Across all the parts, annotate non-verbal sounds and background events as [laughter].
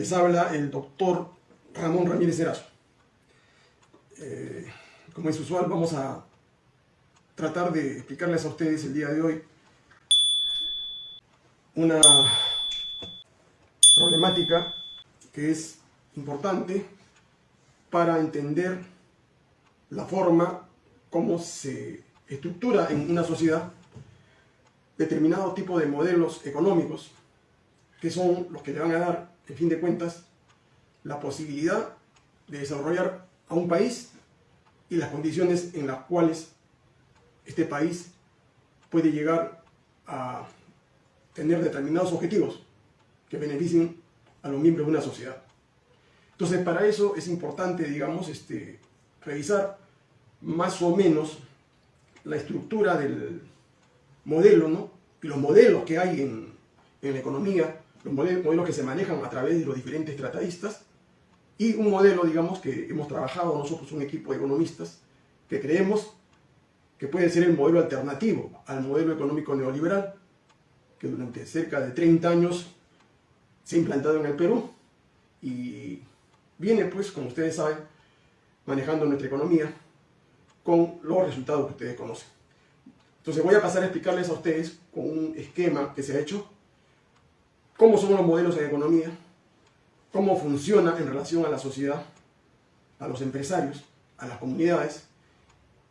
Les habla el doctor Ramón Ramírez Erazo. Eh, como es usual, vamos a tratar de explicarles a ustedes el día de hoy una problemática que es importante para entender la forma como se estructura en una sociedad determinado tipo de modelos económicos que son los que le van a dar, en fin de cuentas, la posibilidad de desarrollar a un país y las condiciones en las cuales este país puede llegar a tener determinados objetivos que beneficien a los miembros de una sociedad. Entonces, para eso es importante, digamos, este, revisar más o menos la estructura del modelo, ¿no? Y los modelos que hay en, en la economía los modelos que se manejan a través de los diferentes tratadistas y un modelo, digamos, que hemos trabajado nosotros, un equipo de economistas, que creemos que puede ser el modelo alternativo al modelo económico neoliberal, que durante cerca de 30 años se ha implantado en el Perú y viene, pues, como ustedes saben, manejando nuestra economía con los resultados que ustedes conocen. Entonces voy a pasar a explicarles a ustedes con un esquema que se ha hecho cómo son los modelos en economía, cómo funciona en relación a la sociedad, a los empresarios, a las comunidades,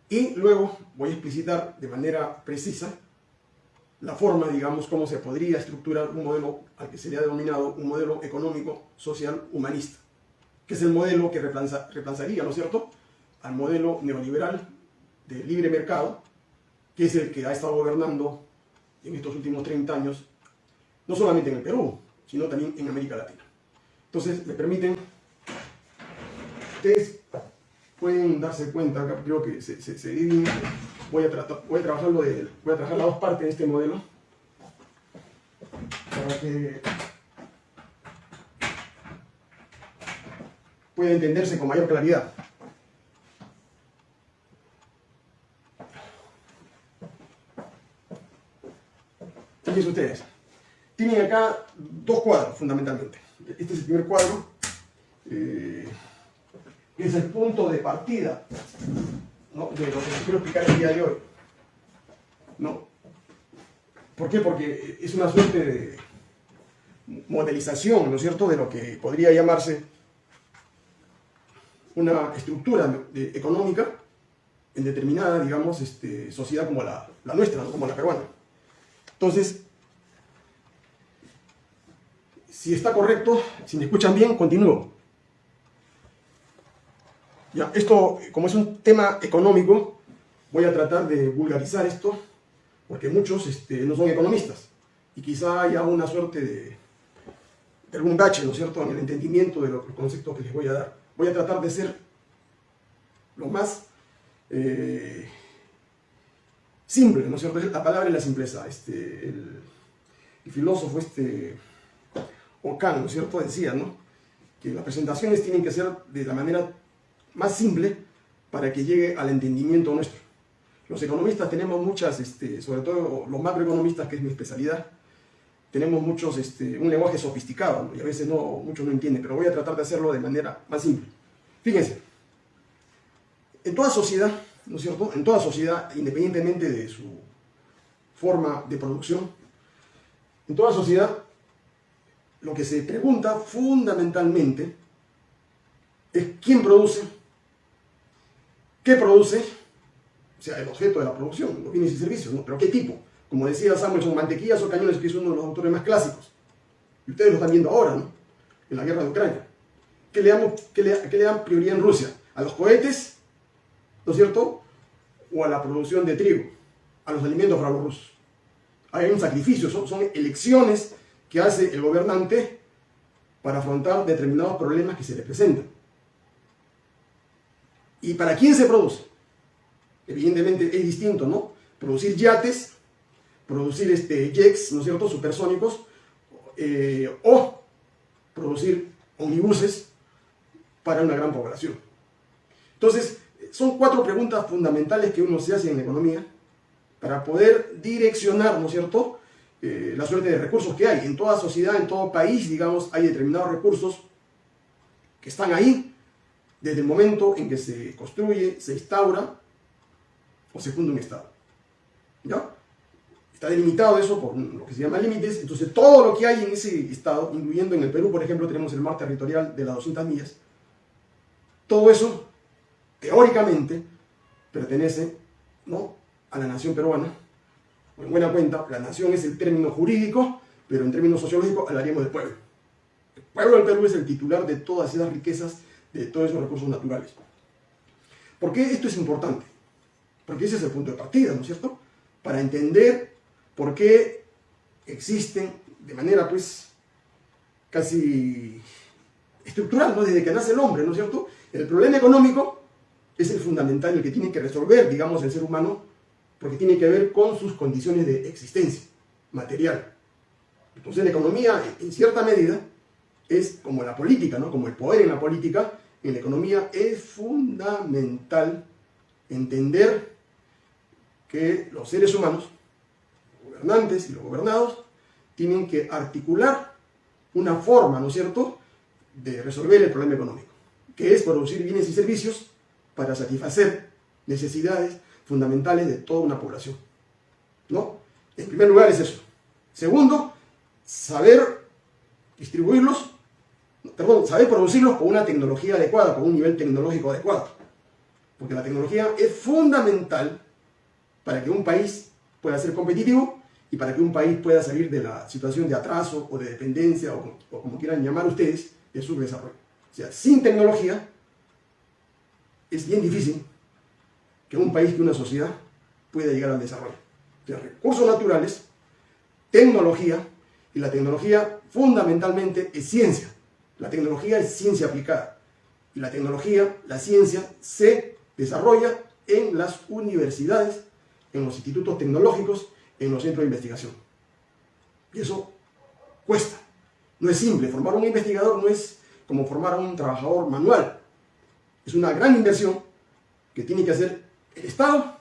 y luego voy a explicitar de manera precisa la forma, digamos, cómo se podría estructurar un modelo al que sería denominado un modelo económico, social, humanista, que es el modelo que reemplazaría, ¿no es cierto?, al modelo neoliberal de libre mercado, que es el que ha estado gobernando en estos últimos 30 años no solamente en el Perú, sino también en América Latina. Entonces, me permiten, ustedes pueden darse cuenta, creo que se, se, divide, voy a, tratar, voy, a trabajar de, voy a trabajar las dos partes de este modelo, para que pueda entenderse con mayor claridad. Fíjense ustedes tienen acá dos cuadros fundamentalmente. Este es el primer cuadro, eh, es el punto de partida de lo que les quiero explicar el día de hoy. ¿no? ¿Por qué? Porque es una suerte de modelización, ¿no es cierto?, de lo que podría llamarse una estructura económica en determinada, digamos, este, sociedad como la, nuestra, como la peruana. Entonces, si está correcto, si me escuchan bien, continúo. Ya, esto, como es un tema económico, voy a tratar de vulgarizar esto, porque muchos este, no son economistas, y quizá haya una suerte de, algún bache, ¿no es cierto?, en el entendimiento de los conceptos que les voy a dar. Voy a tratar de ser lo más eh, simple, ¿no es cierto? La palabra es la simpleza. Este, el, el filósofo este, Ocán, ¿no es cierto?, decía, ¿no?, que las presentaciones tienen que ser de la manera más simple para que llegue al entendimiento nuestro. Los economistas tenemos muchas, este, sobre todo los macroeconomistas, que es mi especialidad, tenemos muchos, este, un lenguaje sofisticado, y a veces no, muchos no entienden, pero voy a tratar de hacerlo de manera más simple. Fíjense, en toda sociedad, ¿no es cierto?, en toda sociedad, independientemente de su forma de producción, en toda sociedad lo que se pregunta fundamentalmente es quién produce, qué produce, o sea, el objeto de la producción, los bienes y servicios, ¿no? pero qué tipo. Como decía Samuel, son mantequillas o cañones, que es uno de los autores más clásicos. Y ustedes lo están viendo ahora, ¿no? En la guerra de Ucrania. ¿Qué le, damos, qué le, qué le dan prioridad en Rusia? ¿A los cohetes? ¿No es cierto? ¿O a la producción de trigo? ¿A los alimentos para los rusos? Hay un sacrificio, son elecciones que hace el gobernante para afrontar determinados problemas que se le presentan. ¿Y para quién se produce? Evidentemente es distinto, ¿no? Producir yates, producir este, jets, ¿no es cierto?, supersónicos, eh, o producir omnibuses para una gran población. Entonces, son cuatro preguntas fundamentales que uno se hace en la economía para poder direccionar, ¿no es cierto?, eh, la suerte de recursos que hay. En toda sociedad, en todo país, digamos, hay determinados recursos que están ahí desde el momento en que se construye, se instaura o se funda un Estado. ¿Ya? Está delimitado eso por lo que se llama límites, entonces todo lo que hay en ese Estado, incluyendo en el Perú, por ejemplo, tenemos el mar territorial de las 200 millas, todo eso, teóricamente, pertenece ¿no? a la nación peruana. En buena cuenta, la nación es el término jurídico, pero en términos sociológicos hablaríamos del pueblo. El pueblo del Perú es el titular de todas esas riquezas, de todos esos recursos naturales. ¿Por qué esto es importante? Porque ese es el punto de partida, ¿no es cierto? Para entender por qué existen de manera pues casi estructural, ¿no? Desde que nace el hombre, ¿no es cierto? El problema económico es el fundamental, el que tiene que resolver, digamos, el ser humano, porque tiene que ver con sus condiciones de existencia material. Entonces la economía, en cierta medida, es como la política, ¿no? Como el poder en la política, en la economía es fundamental entender que los seres humanos, los gobernantes y los gobernados, tienen que articular una forma, ¿no es cierto?, de resolver el problema económico que es producir bienes y servicios para satisfacer necesidades fundamentales de toda una población. ¿No? En primer lugar es eso. Segundo, saber distribuirlos, perdón, saber producirlos con una tecnología adecuada, con un nivel tecnológico adecuado. Porque la tecnología es fundamental para que un país pueda ser competitivo y para que un país pueda salir de la situación de atraso o de dependencia o, o como quieran llamar ustedes de su desarrollo. O sea, sin tecnología es bien difícil que un país, que una sociedad pueda llegar al desarrollo. Sea, recursos naturales, tecnología, y la tecnología fundamentalmente es ciencia. La tecnología es ciencia aplicada. Y la tecnología, la ciencia, se desarrolla en las universidades, en los institutos tecnológicos, en los centros de investigación. Y eso cuesta. No es simple. Formar un investigador no es como formar a un trabajador manual. Es una gran inversión que tiene que hacer Estado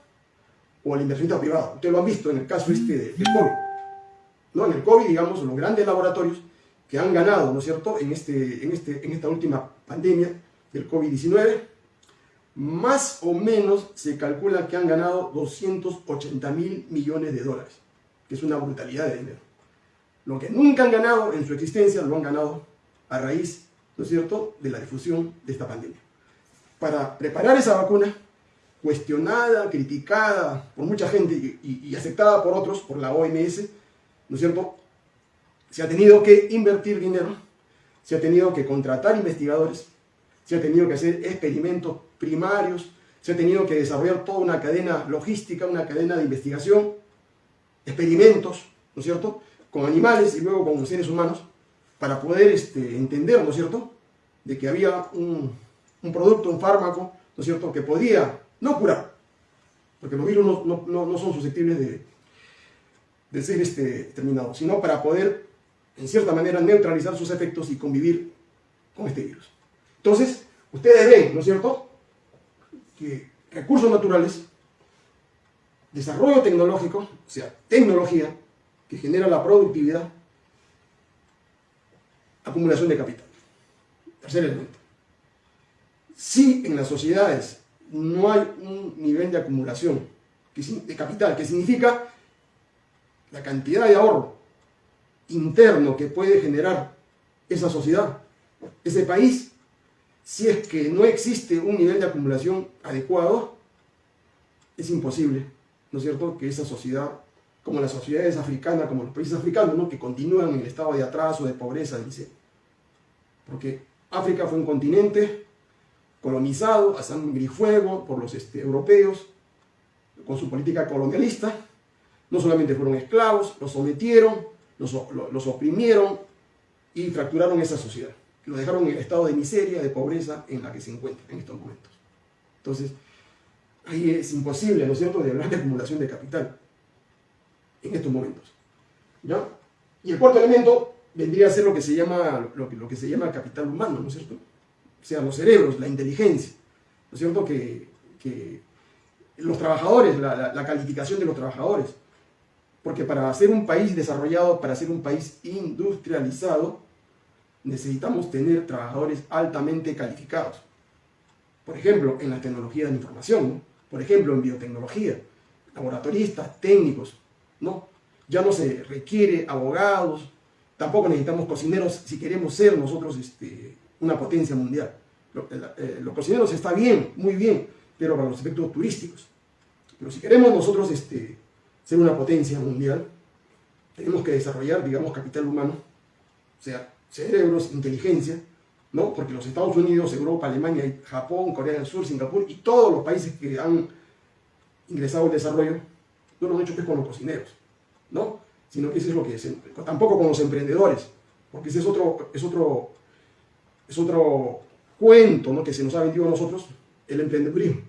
o el inversionista privado. Ustedes lo han visto en el caso este del COVID. ¿no? En el COVID, digamos, los grandes laboratorios que han ganado, ¿no es cierto?, en, este, en, este, en esta última pandemia del COVID-19, más o menos se calcula que han ganado 280 mil millones de dólares, que es una brutalidad de dinero. Lo que nunca han ganado en su existencia lo han ganado a raíz ¿no es cierto?, de la difusión de esta pandemia. Para preparar esa vacuna, cuestionada, criticada por mucha gente y, aceptada por otros, por la OMS, ¿no es cierto?, se ha tenido que invertir dinero, se ha tenido que contratar investigadores, se ha tenido que hacer experimentos primarios, se ha tenido que desarrollar toda una cadena logística, una cadena de investigación, experimentos, ¿no es cierto?, con animales y luego con seres humanos, para poder este, entender, ¿no es cierto?, de que había un, producto, un fármaco, ¿no es cierto?, que podía no curar, porque los virus no, son susceptibles de, de ser este, terminados, sino para poder, en cierta manera, neutralizar sus efectos y convivir con este virus. Entonces, ustedes ven, ¿no es cierto?, que recursos naturales, desarrollo tecnológico, o sea, tecnología, que genera la productividad, acumulación de capital. Tercer elemento. Si en las sociedades no hay un nivel de acumulación de capital, que significa la cantidad de ahorro interno que puede generar esa sociedad, ese país, si es que no existe un nivel de acumulación adecuado, es imposible, ¿no es cierto?, que esa sociedad, como las sociedades africanas, como los países africanos, ¿no? que continúan en el estado de atraso, de pobreza, miseria porque África fue un continente colonizado a sangre y fuego por los este, europeos, con su política colonialista. No solamente fueron esclavos, los sometieron, los, oprimieron y fracturaron esa sociedad. Lo dejaron en el estado de miseria, de pobreza en la que se encuentra en estos momentos. Entonces, ahí es imposible, ¿no es cierto?, de hablar de acumulación de capital en estos momentos. ¿ya? Y el cuarto elemento vendría a ser lo que se llama, lo, lo que se llama capital humano, ¿no es cierto? Sea, los cerebros, la inteligencia, ¿no es cierto? Que, los trabajadores, la, calificación de los trabajadores. Porque para ser un país desarrollado, para ser un país industrializado, necesitamos tener trabajadores altamente calificados. Por ejemplo, en la tecnología de la información, por ejemplo, en biotecnología, laboratoristas, técnicos, ¿no? Ya no se requiere abogados, tampoco necesitamos cocineros si queremos ser nosotros este, una potencia mundial. Eh, los cocineros está bien, muy bien, pero para los efectos turísticos. Pero si queremos nosotros este, ser una potencia mundial, tenemos que desarrollar, digamos, capital humano, o sea, cerebros, inteligencia, ¿no? Porque los Estados Unidos, Europa, Alemania, Japón, Corea del Sur, Singapur y todos los países que han ingresado al desarrollo, no lo han hecho pues con los cocineros, ¿no? Sino que eso es lo que es, tampoco con los emprendedores, porque ese es otro, es otro, es otro cuento, ¿no? Que se nos ha vendido a nosotros, el emprendedurismo.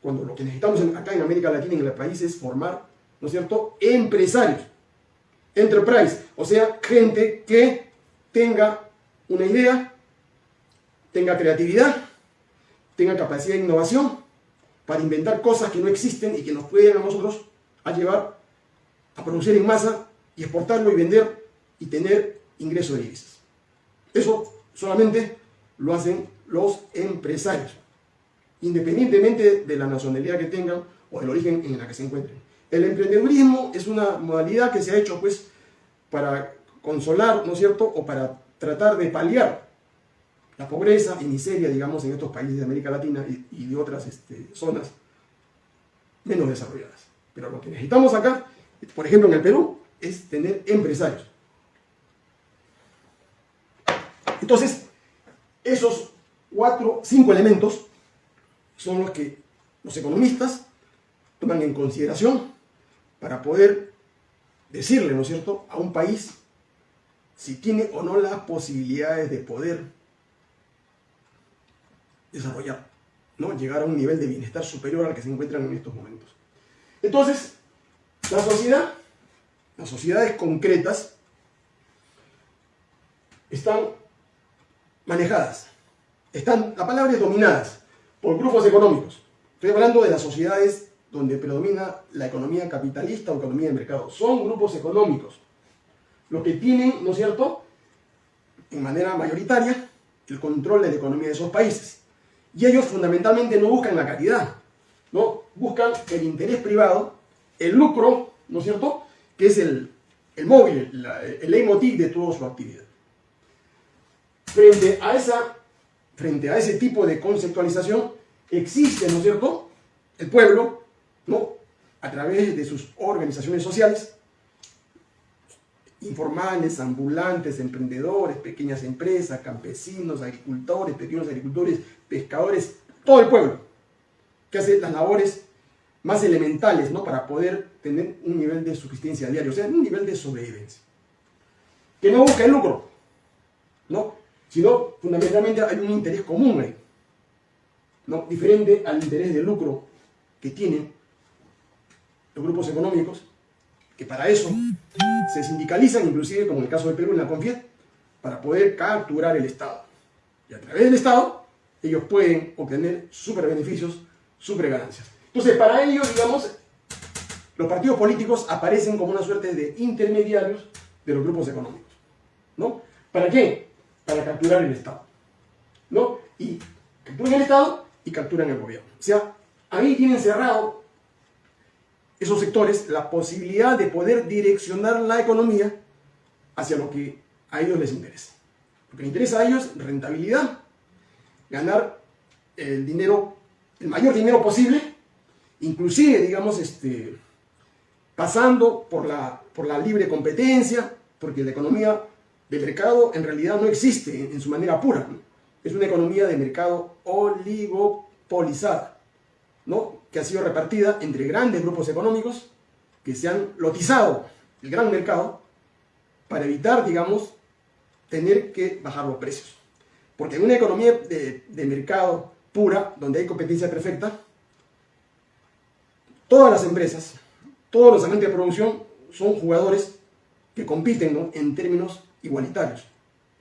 Cuando lo que necesitamos acá en América Latina, en el país, es formar, ¿no es cierto?, empresarios, enterprise, o sea, gente que tenga una idea, tenga creatividad, tenga capacidad de innovación para inventar cosas que no existen y que nos pueden a nosotros a llevar a producir en masa y exportarlo y vender y tener ingresos de divisas. Eso solamente lo hacen los empresarios, independientemente de la nacionalidad que tengan o del origen en la que se encuentren. El emprendedurismo es una modalidad que se ha hecho pues para consolar, ¿no es cierto?, o para tratar de paliar la pobreza y miseria, digamos, en estos países de América Latina y, de otras este, zonas menos desarrolladas. Pero lo que necesitamos acá, por ejemplo en el Perú, es tener empresarios. Entonces, esos cuatro, cinco elementos son los que los economistas toman en consideración para poder decirle, ¿no es cierto?, a un país si tiene o no las posibilidades de poder desarrollar, ¿no? llegar a un nivel de bienestar superior al que se encuentran en estos momentos. Entonces, la sociedad, las sociedades concretas, están manejadas, están, la palabra dominadas por grupos económicos. Estoy hablando de las sociedades donde predomina la economía capitalista o economía de mercado. Son grupos económicos los que tienen, ¿no es cierto?, en manera mayoritaria, el control de la economía de esos países. Y ellos fundamentalmente no buscan la calidad, ¿no? Buscan el interés privado, el lucro, ¿no es cierto?, que es el, móvil, el leitmotiv de toda su actividad. Frente a, esa, frente a ese tipo de conceptualización, existe, ¿no es cierto?, el pueblo, ¿no?, a través de sus organizaciones sociales, informales, ambulantes, emprendedores, pequeñas empresas, campesinos, agricultores, pequeños agricultores, pescadores, todo el pueblo, que hace las labores más elementales ¿no? para poder tener un nivel de subsistencia diario, o sea, un nivel de sobrevivencia. Que no busca el lucro, ¿no? Sino fundamentalmente hay un interés común ¿no? diferente al interés de lucro que tienen los grupos económicos que para eso se sindicalizan, inclusive como en el caso del Perú en la CONFIET, para poder capturar el Estado. Y a través del Estado, ellos pueden obtener super beneficios, super ganancias. Entonces, para ello, digamos, los partidos políticos aparecen como una suerte de intermediarios de los grupos económicos. ¿No? ¿Para qué? Para capturar el Estado. ¿No? Y capturan el Estado y capturan el gobierno. O sea, ahí tienen cerrado esos sectores la posibilidad de poder direccionar la economía hacia lo que a ellos les interesa. Lo que les interesa a ellos rentabilidad, ganar el dinero, el mayor dinero posible, inclusive, digamos, este, pasando por la, por la libre competencia, porque la economía de mercado en realidad no existe en, su manera pura. Es una economía de mercado oligopolizada, ¿no? que ha sido repartida entre grandes grupos económicos que se han lotizado el gran mercado para evitar, digamos, tener que bajar los precios. Porque en una economía de, mercado pura, donde hay competencia perfecta, todas las empresas, todos los agentes de producción son jugadores que compiten en términos igualitarios.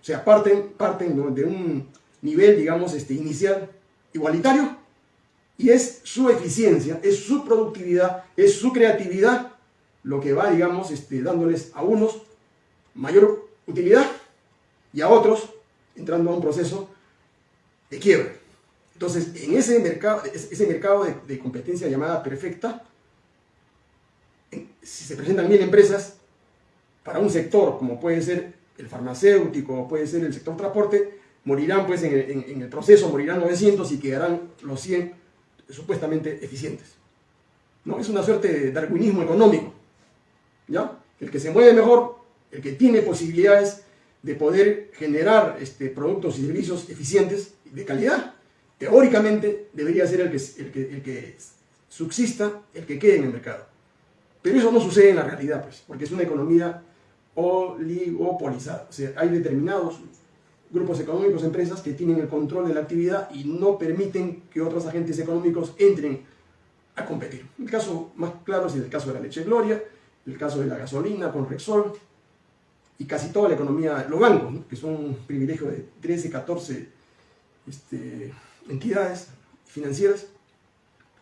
O sea, parten, parten de un nivel, digamos, este, inicial igualitario y es su eficiencia, es su productividad, es su creatividad lo que va, digamos, este, dándoles a unos mayor utilidad y a otros entrando a un proceso de quiebre. Entonces, en ese mercado, ese mercado de, competencia llamada perfecta, si se presentan mil empresas, para un sector como puede ser el farmacéutico, puede ser el sector transporte, morirán pues en el, proceso, morirán 900 y quedarán los 100 supuestamente eficientes. ¿no? Es una suerte de darwinismo económico. ¿ya? El que se mueve mejor, el que tiene posibilidades de poder generar este, productos y servicios eficientes de calidad, teóricamente debería ser el que, el, que, el que subsista, el que quede en el mercado. Pero eso no sucede en la realidad, pues, porque es una economía oligopolizada. O sea, hay determinados grupos económicos, empresas que tienen el control de la actividad y no permiten que otros agentes económicos entren a competir. El caso más claro es el caso de la leche Gloria, el caso de la gasolina con Rexol y casi toda la economía, los bancos, que son un privilegio de 13, 14 este, entidades financieras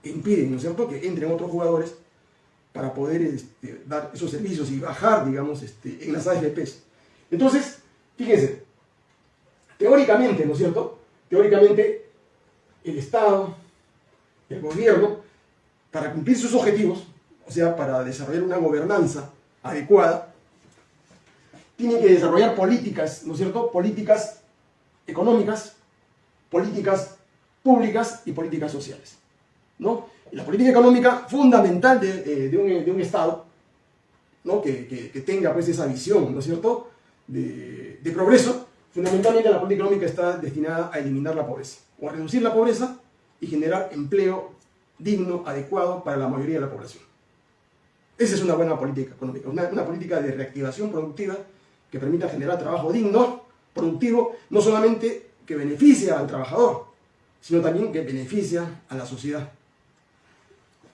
impiden, ¿no que entren otros jugadores para poder este, dar esos servicios y bajar, digamos, este, en las AFPs. Entonces, fíjense, teóricamente, ¿no es cierto?, teóricamente el Estado, el gobierno, para cumplir sus objetivos, o sea, para desarrollar una gobernanza adecuada, tienen que desarrollar políticas, ¿no es cierto?, políticas económicas, políticas públicas y políticas sociales, ¿no? La política económica fundamental de, eh, un, Estado, ¿no? Que, tenga pues esa visión, ¿no es cierto?, de, progreso, fundamentalmente la política económica está destinada a eliminar la pobreza, o a reducir la pobreza y generar empleo digno, adecuado para la mayoría de la población. Esa es una buena política económica, una, política de reactivación productiva que permita generar trabajo digno, productivo, no solamente que beneficia al trabajador, sino también que beneficia a la sociedad.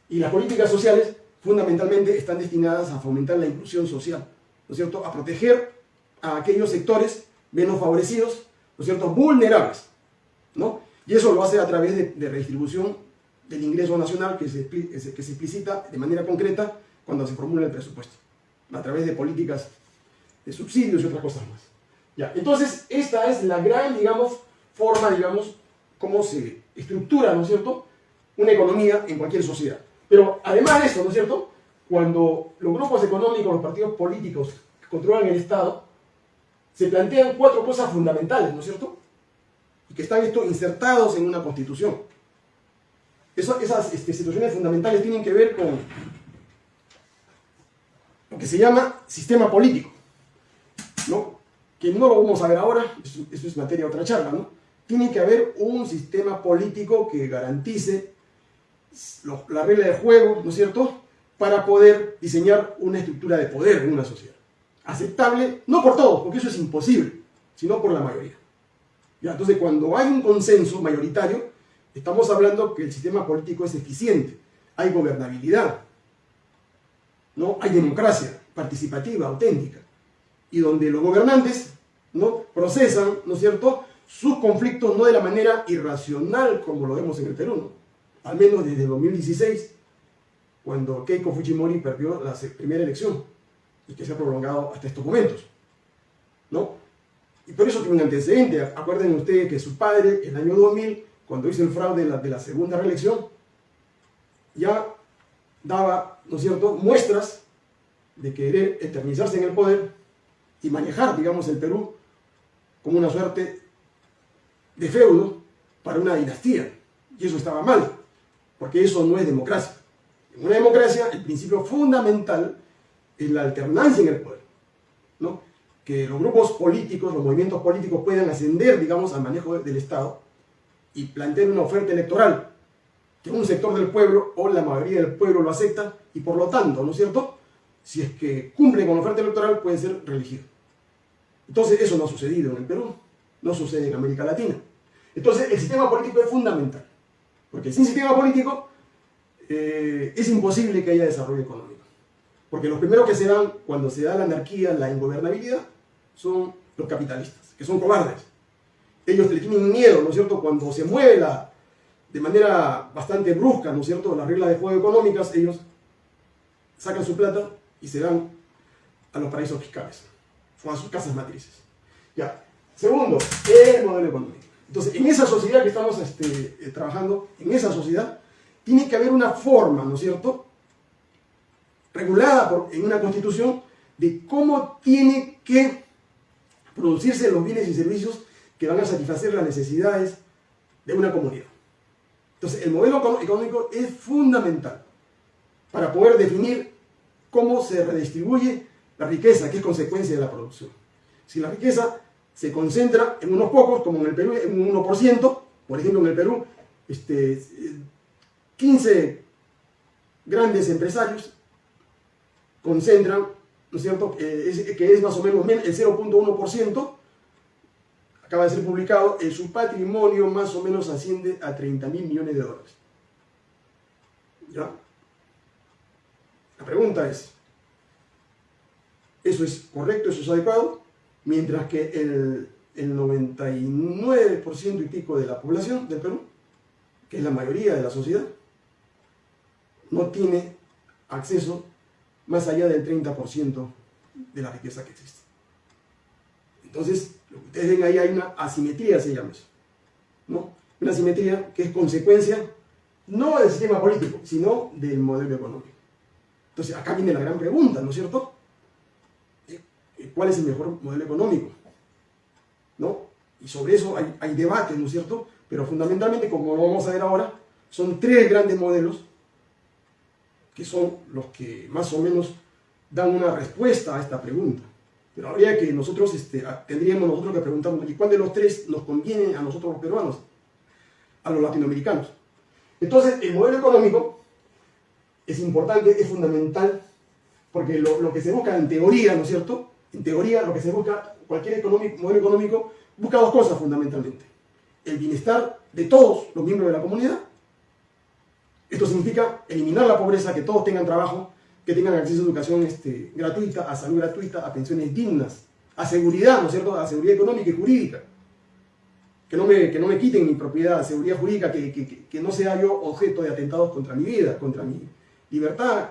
Y las políticas sociales fundamentalmente están destinadas a fomentar la inclusión social, ¿no es cierto? A proteger a aquellos sectores menos favorecidos, ¿no es cierto? Vulnerables, ¿no? Y eso lo hace a través de, redistribución del ingreso nacional que se, que se explicita de manera concreta cuando se formula el presupuesto, a través de políticas de subsidios y otras cosas más. Ya, entonces, esta es la gran, digamos, forma, digamos, cómo se estructura, ¿no es cierto?, una economía en cualquier sociedad. Pero además de eso, ¿no es cierto?, cuando los grupos económicos, los partidos políticos que controlan el Estado, se plantean cuatro cosas fundamentales, ¿no es cierto?, y que están esto insertados en una constitución esas este, situaciones fundamentales tienen que ver con lo que se llama sistema político, ¿no? que no lo vamos a ver ahora, eso, es materia de otra charla, ¿no? Tiene que haber un sistema político que garantice la regla de juego, ¿no es cierto?, para poder diseñar una estructura de poder en una sociedad. Aceptable, no por todos, porque eso es imposible, sino por la mayoría. ¿Ya? Entonces, cuando hay un consenso mayoritario, Estamos hablando que el sistema político es eficiente, hay gobernabilidad, ¿no? hay democracia participativa, auténtica, y donde los gobernantes ¿no? procesan, ¿no es cierto?, sus conflictos no de la manera irracional como lo vemos en el Perú, al menos desde 2016, cuando Keiko Fujimori perdió la primera elección y que se ha prolongado hasta estos momentos. ¿no? Y por eso tiene un antecedente. Acuerden ustedes que su padre, en el año 2000, cuando hizo el fraude de la, segunda reelección, ya daba, ¿no es cierto?, muestras de querer eternizarse en el poder y manejar, digamos, el Perú como una suerte de feudo para una dinastía. Y eso estaba mal, porque eso no es democracia. En una democracia, el principio fundamental es la alternancia en el poder. ¿no? Que los grupos políticos, los movimientos políticos puedan ascender, digamos, al manejo del Estado y planteen una oferta electoral que un sector del pueblo o la mayoría del pueblo lo acepta y por lo tanto, ¿no es cierto? Si es que cumplen con la oferta electoral pueden ser reelegidos. Entonces eso no ha sucedido en el Perú, no sucede en América Latina. Entonces el sistema político es fundamental, porque sin sistema político eh, es imposible que haya desarrollo económico. Porque los primeros que se dan cuando se da la anarquía, la ingobernabilidad, son los capitalistas, que son cobardes ellos le tienen miedo, ¿no es cierto? Cuando se mueve la, de manera bastante brusca, ¿no es cierto?, las reglas de juego económicas, ellos sacan su plata y se van a los paraísos fiscales a sus casas matrices. Ya. Segundo, el modelo económico. Entonces, en esa sociedad que estamos este, eh, trabajando, en esa sociedad, tiene que haber una forma, ¿no es cierto?, regulada por, en una constitución de cómo tiene que producirse los bienes y servicios que van a satisfacer las necesidades de una comunidad. Entonces, el modelo económico es fundamental para poder definir cómo se redistribuye la riqueza, que es consecuencia de la producción. Si la riqueza se concentra en unos pocos, como en el Perú, en un 1%, por ejemplo, en el Perú, este, 15 grandes empresarios concentran, ¿no es cierto?, eh, que es más o menos el 0.1%, acaba de ser publicado, en su patrimonio más o menos asciende a 30 mil millones de dólares. ¿Ya? La pregunta es, ¿eso es correcto, eso es adecuado? Mientras que el, el 99% y pico de la población del Perú, que es la mayoría de la sociedad, no tiene acceso más allá del 30% de la riqueza que existe. Entonces, lo que ustedes ven ahí hay una asimetría, se llama eso. ¿no? Una asimetría que es consecuencia no del sistema político, sino del modelo económico. Entonces, acá viene la gran pregunta, ¿no es cierto? ¿Cuál es el mejor modelo económico? ¿No? Y sobre eso hay, hay debate, ¿no es cierto? Pero fundamentalmente, como lo vamos a ver ahora, son tres grandes modelos que son los que más o menos dan una respuesta a esta pregunta. Pero habría que nosotros, este, tendríamos nosotros que preguntarnos, ¿y cuál de los tres nos conviene a nosotros los peruanos? A los latinoamericanos. Entonces, el modelo económico es importante, es fundamental, porque lo, que se busca en teoría, ¿no es cierto? En teoría, lo que se busca, cualquier modelo económico, busca dos cosas fundamentalmente. El bienestar de todos los miembros de la comunidad. Esto significa eliminar la pobreza, que todos tengan trabajo, que tengan acceso a educación este, gratuita, a salud gratuita, a pensiones dignas, a seguridad, ¿no es cierto?, a seguridad económica y jurídica. Que no me, que no me quiten mi propiedad, seguridad jurídica, que, no sea yo objeto de atentados contra mi vida, contra mi libertad.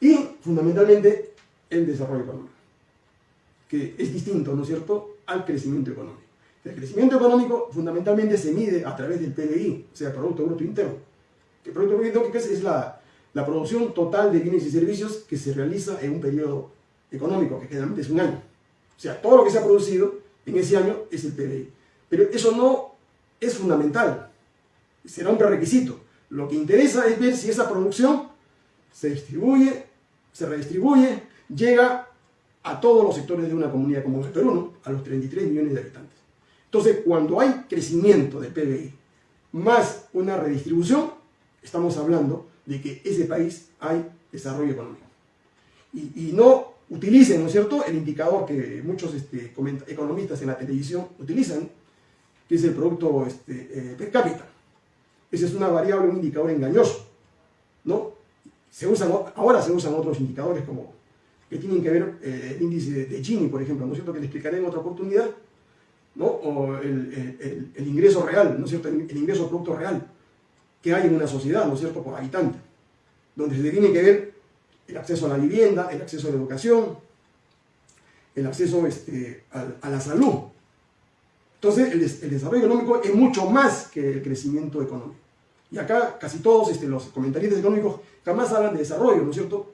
Y, fundamentalmente, el desarrollo económico, que es distinto, ¿no es cierto?, al crecimiento económico. El crecimiento económico fundamentalmente se mide a través del PBI, o sea, Producto Bruto Interno. El Producto Bruto Interno es la, la producción total de bienes y servicios que se realiza en un periodo económico, que generalmente es un año. O sea, todo lo que se ha producido en ese año es el PBI. Pero eso no es fundamental, será un prerequisito. Lo que interesa es ver si esa producción se distribuye, se redistribuye, llega a todos los sectores de una comunidad como el Perú, a los 33 millones de habitantes. Entonces, cuando hay crecimiento del PBI más una redistribución, estamos hablando de que ese país hay desarrollo económico. Y, no utilicen, ¿no es cierto?, el indicador que muchos este, economistas en la televisión utilizan, que es el producto este, eh, per cápita. Esa es una variable, un indicador engañoso, ¿no? Se usan, ahora se usan otros indicadores como que tienen que ver eh, el índice de, Gini, por ejemplo, ¿no cierto?, que le explicaré en otra oportunidad, ¿no? O el, el ingreso real, ¿no cierto?, el ingreso producto real que hay en una sociedad, ¿no es cierto?, por habitante, donde se tiene que ver el acceso a la vivienda, el acceso a la educación, el acceso este, a, la salud. Entonces, el, desarrollo económico es mucho más que el crecimiento económico. Y acá casi todos este, los comentaristas económicos jamás hablan de desarrollo, ¿no es cierto?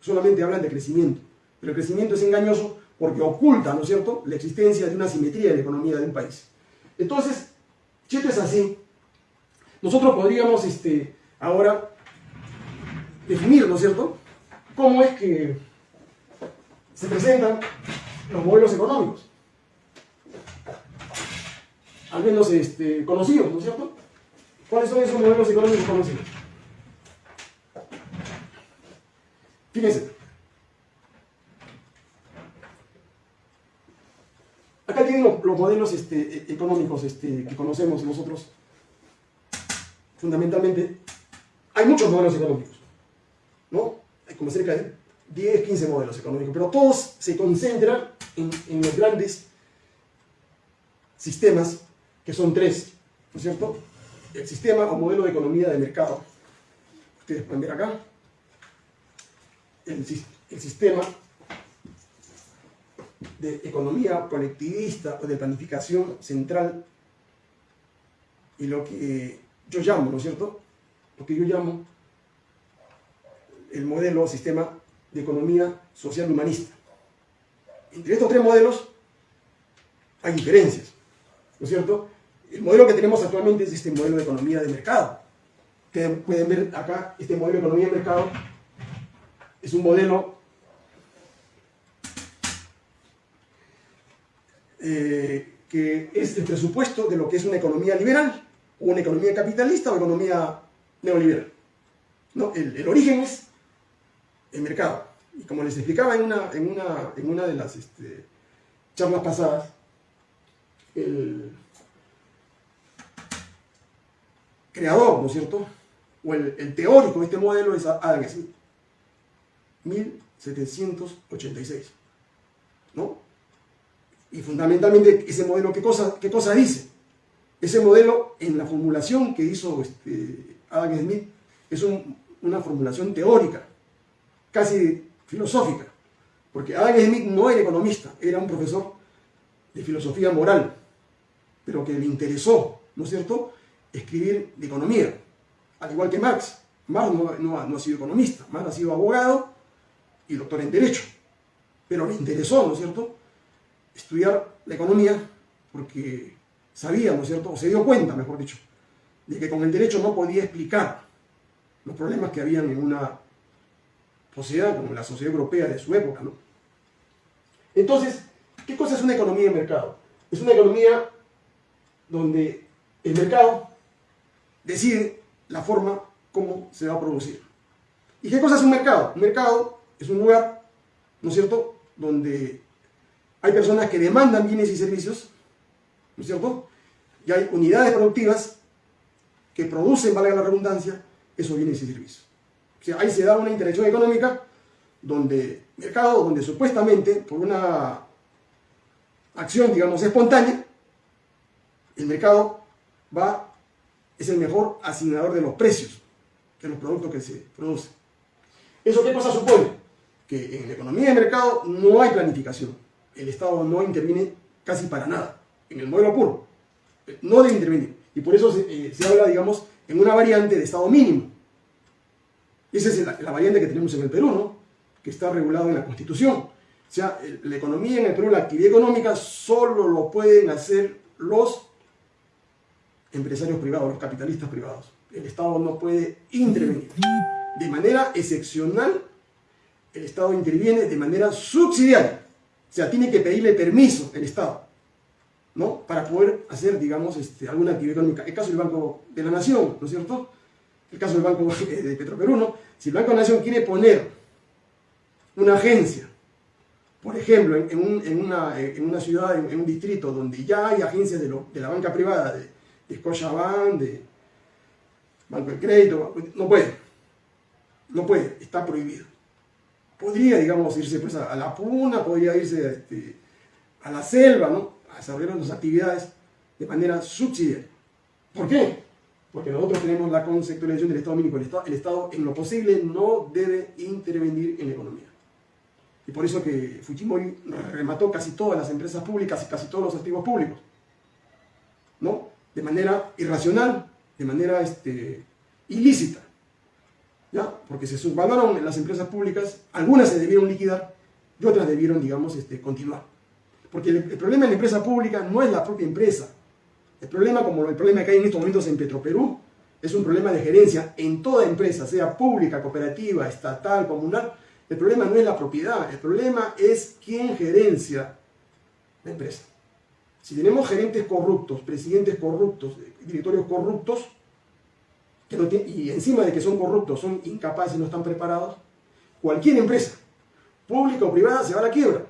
Solamente hablan de crecimiento. Pero el crecimiento es engañoso porque oculta, ¿no es cierto?, la existencia de una simetría en la economía de un país. Entonces, si esto es así, nosotros podríamos este, ahora definir, ¿no es cierto?, cómo es que se presentan los modelos económicos. Al menos este, conocidos, ¿no es cierto? ¿Cuáles son esos modelos económicos conocidos? Fíjense. Acá tienen los, modelos este, económicos este, que conocemos nosotros fundamentalmente, hay muchos modelos económicos, ¿no? Hay como cerca de 10, 15 modelos económicos, pero todos se concentran en, los grandes sistemas, que son tres, ¿no es cierto? El sistema o modelo de economía de mercado. Ustedes pueden ver acá. El, sistema de economía colectivista o de planificación central y lo que yo llamo, ¿no es cierto? Lo que yo llamo el modelo sistema de economía social humanista. Entre estos tres modelos hay diferencias, ¿no es cierto? El modelo que tenemos actualmente es este modelo de economía de mercado. Pueden ver acá, este modelo de economía de mercado es un modelo eh, que es el presupuesto de lo que es una economía liberal, una economía capitalista o economía neoliberal. ¿No? El, origen es el mercado. Y como les explicaba en una, en una, en una de las este, charlas pasadas, el creador, ¿no es cierto? O el, teórico de este modelo es Adam Smith. 1786. ¿No? Y fundamentalmente ese modelo, ¿qué cosa, qué cosa dice? Ese modelo, en la formulación que hizo este, Adam Smith, es una formulación teórica, casi filosófica, porque Adam Smith no era economista, era un profesor de filosofía moral, pero que le interesó, ¿no es cierto?, escribir de economía, al igual que Marx. Marx no, no ha sido economista, Marx ha sido abogado y doctor en Derecho, pero le interesó, ¿no es cierto?, estudiar la economía porque sabía, ¿no es cierto?, o se dio cuenta, mejor dicho, de que con el derecho no podía explicar los problemas que habían en una sociedad como la sociedad europea de su época. Entonces, ¿qué cosa es una economía de mercado? Es una economía donde el mercado decide la forma como se va a producir. ¿Y qué cosa es un mercado? Un mercado es un lugar, ¿no es cierto?, donde hay personas que demandan bienes y servicios, ¿no es cierto? Y hay unidades productivas que producen, valga la redundancia, esos bienes y servicios. O sea, ahí se da una interacción económica donde mercado, donde supuestamente por una acción, digamos, espontánea, el mercado va, es el mejor asignador de los precios de los productos que se producen. ¿Eso qué cosa supone? Que en la economía de mercado no hay planificación. El Estado no interviene casi para nada. En el modelo puro. No debe intervenir. Y por eso se, eh, habla, digamos, en una variante de Estado mínimo. Esa es la, variante que tenemos en el Perú, ¿no? Que está regulado en la Constitución. O sea, la economía en el Perú, la actividad económica, solo lo pueden hacer los empresarios privados, los capitalistas privados. El Estado no puede intervenir. De manera excepcional, el Estado interviene de manera subsidiaria. O sea, tiene que pedirle permiso el Estado, ¿no? Para poder hacer, digamos, este, alguna actividad económica. El caso del Banco de la Nación, ¿no es cierto? El caso del Banco [laughs] de Petroperú, ¿no? Si el Banco de la Nación quiere poner una agencia, por ejemplo, en, una, ciudad, en, un distrito donde ya hay agencias de, de la banca privada, de, de Scotiabank, de Banco de Crédito, no puede, no puede, está prohibido. Podría, digamos, irse pues, a, la puna, podría irse este, a la selva, ¿no? A desarrollar sus actividades de manera subsidiaria. ¿Por qué? Porque nosotros tenemos la conceptualización del Estado mínimo. El Estado, el Estado, en lo posible, no debe intervenir en la economía. Y por eso que Fujimori remató casi todas las empresas públicas y casi todos los activos públicos. ¿No? de manera irracional, de manera este, ilícita. ¿Ya? Porque se subvaloraron las empresas públicas, algunas se debieron liquidar y otras debieron, digamos, este, continuar. Porque el, problema en la empresa pública no es la propia empresa. El problema, como el problema que hay en estos momentos en Petroperú, es un problema de gerencia en toda empresa, sea pública, cooperativa, estatal, comunal. El problema no es la propiedad, el problema es quién gerencia la empresa. Si tenemos gerentes corruptos, presidentes corruptos, directorios corruptos, y encima de que son corruptos, son incapaces, no están preparados, cualquier empresa, pública o privada, se va a la quiebra.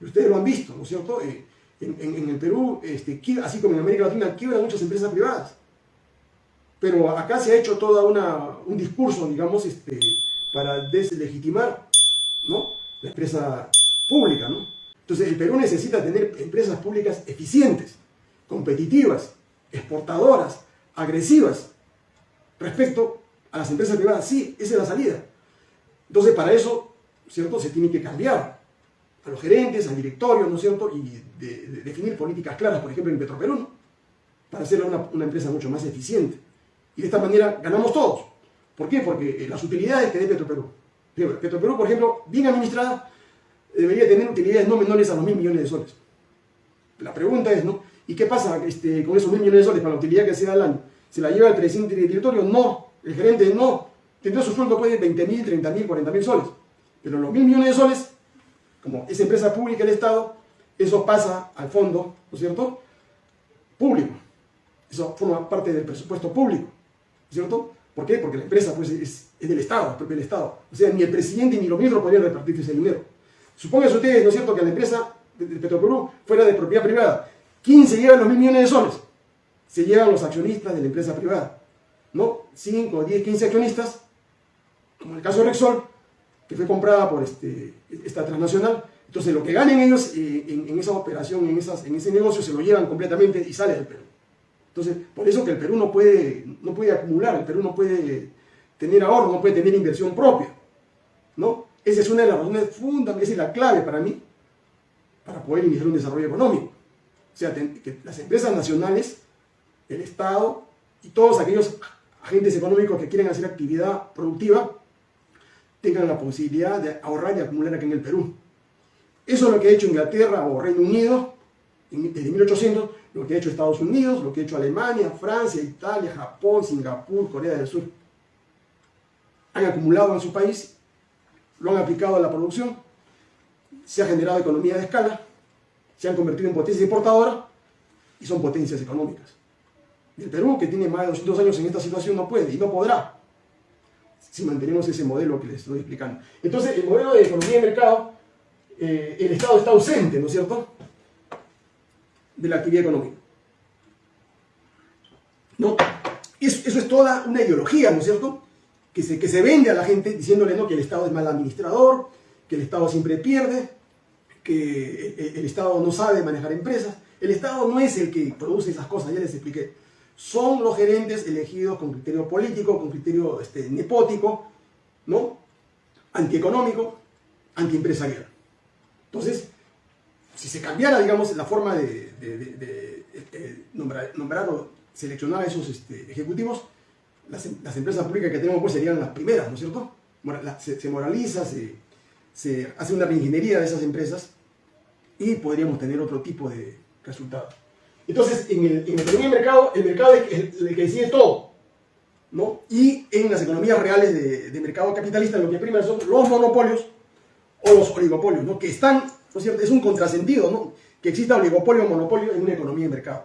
Y ustedes lo han visto, ¿no es cierto? Eh, en, el Perú, este, así como en América Latina, quiebran muchas empresas privadas. Pero acá se ha hecho todo un discurso, digamos, este, para deslegitimar la empresa pública, ¿no? Entonces el Perú necesita tener empresas públicas eficientes, competitivas, exportadoras, agresivas respecto a las empresas privadas. Sí, esa es la salida. Entonces, para eso, ¿cierto? Se tiene que cambiar a los gerentes, al directorio, ¿no es cierto? Y definir políticas claras, por ejemplo, en Petroperú, para hacerla una, una, empresa mucho más eficiente. Y de esta manera ganamos todos. ¿Por qué? Porque eh, las utilidades que dé Petroperú. Petroperú, por ejemplo, bien administrada, debería tener utilidades no menores a los mil millones de soles. La pregunta es, ¿no? ¿Y qué pasa este, con esos mil millones de soles para la utilidad que se da al año? ¿Se la lleva el presidente directorio? No. El gerente no. Tendrá su sueldo puede 20 mil, 30 mil, 40 mil soles. Pero los mil millones de soles, como es empresa pública del Estado, eso pasa al fondo, ¿no es cierto? Público. Eso forma parte del presupuesto público, ¿cierto? ¿Por qué? Porque la empresa pues, es, del Estado, es propia del Estado. O sea, ni el presidente ni los ministros podrían repartir ese dinero. Supónganse ustedes, ¿no es cierto?, que la empresa de, Petroperú fuera de propiedad privada. ¿Quién se lleva los mil millones de soles? Se llevan los accionistas de la empresa privada. ¿No? 5, 10, 15 accionistas, como el caso de Rexol, que fue comprada por este, esta transnacional. Entonces, lo que ganen ellos eh, en, esa operación, en, ese negocio, se lo llevan completamente y sale del Perú. Entonces, por eso que el Perú no puede, no puede acumular, el Perú no puede tener ahorro, no puede tener inversión propia. ¿no? Esa es una de las razones fundamentales, es la clave para mí, para poder iniciar un desarrollo económico. O sea, que las empresas nacionales, el Estado y todos aquellos agentes económicos que quieren hacer actividad productiva tengan la posibilidad de ahorrar y acumular aquí en el Perú. Eso es lo que ha hecho Inglaterra o Reino Unido desde 1800, lo que ha hecho Estados Unidos, lo que ha hecho Alemania, Francia, Italia, Japón, Singapur, Corea del Sur. Han acumulado en su país, lo han aplicado a la producción, se ha generado economía de escala, se han convertido en potencia importadora y son potencias económicas. El Perú, que tiene más de 200 años en esta situación, no puede y no podrá si mantenemos ese modelo que les estoy explicando. Entonces, el modelo de economía de mercado, eh, el Estado está ausente, ¿no es cierto?, de la actividad económica. ¿No? Eso, es toda una ideología, ¿no es cierto?, que se, que se vende a la gente diciéndole ¿no? que el Estado es mal administrador, que el Estado siempre pierde, que el Estado no sabe manejar empresas. El Estado no es el que produce esas cosas, ya les expliqué. Son los gerentes elegidos con criterio político, con criterio este, nepótico, ¿no? antieconómico, antiempresarial. Entonces, si se cambiara, digamos, la forma de, este, nombrar, o seleccionar a esos este, ejecutivos, las, empresas públicas que tenemos pues serían las primeras, ¿no es cierto? Se, moraliza, se, se hace una reingeniería de esas empresas y podríamos tener otro tipo de resultados. Entonces, en el, en el mercado, el mercado es el, que decide todo. ¿no? Y en las economías reales de, de, mercado capitalista lo que prima son los monopolios o los oligopolios, ¿no? que están, ¿no es cierto? Es un contrasentido ¿no? que exista oligopolio o monopolio en una economía de mercado.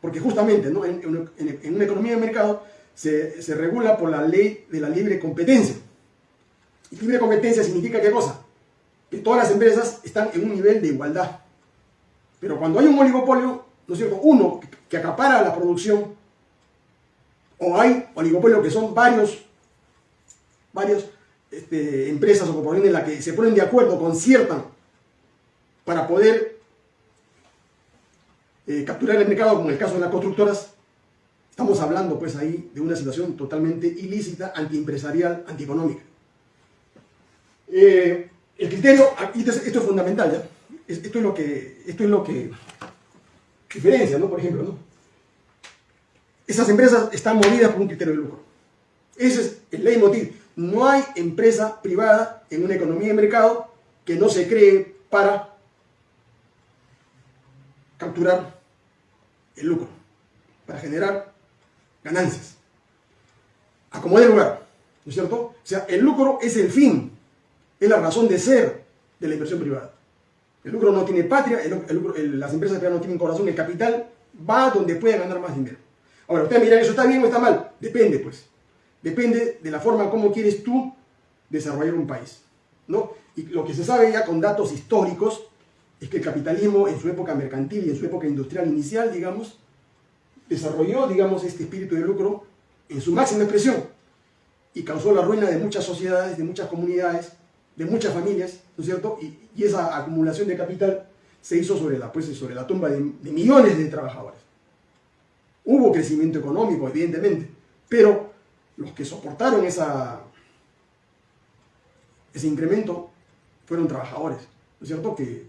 Porque justamente ¿no? en, en, en una economía de mercado se, se, regula por la ley de la libre competencia. Y libre competencia significa qué cosa? que todas las empresas están en un nivel de igualdad. Pero cuando hay un oligopolio, ¿no es cierto? Uno que acapara la producción, o hay oligopolios que son varios, varias este, empresas o corporaciones en las que se ponen de acuerdo, conciertan para poder eh, capturar el mercado, como en el caso de las constructoras, estamos hablando pues ahí de una situación totalmente ilícita, antiempresarial, antieconómica. Eh, el criterio, esto es, esto es fundamental, ¿ya? Esto es lo que, esto es lo que diferencia, ¿no? Por ejemplo. Esas empresas están movidas por un criterio de lucro. Ese es el leitmotiv. No hay empresa privada en una economía de mercado que no se cree para capturar el lucro, para generar ganancias. Acomode el lugar, ¿no es cierto? O sea, el lucro es el fin es la razón de ser de la inversión privada. El lucro no tiene patria, las empresas no tienen corazón, el capital va donde puede ganar más dinero. Ahora, ustedes miran, ¿eso está bien o está mal? Depende, pues. Depende de la forma como quieres tú desarrollar un país. ¿no? Y lo que se sabe ya con datos históricos es que el capitalismo en su época mercantil y en su época industrial inicial, digamos, desarrolló, digamos, este espíritu de lucro en su máxima expresión y causó la ruina de muchas sociedades, de muchas comunidades, de muchas familias, ¿no es cierto? Y, esa acumulación de capital se hizo sobre la, pues, sobre la tumba de, millones de trabajadores. Hubo crecimiento económico, evidentemente, pero los que soportaron ese incremento fueron trabajadores, ¿no es cierto? Que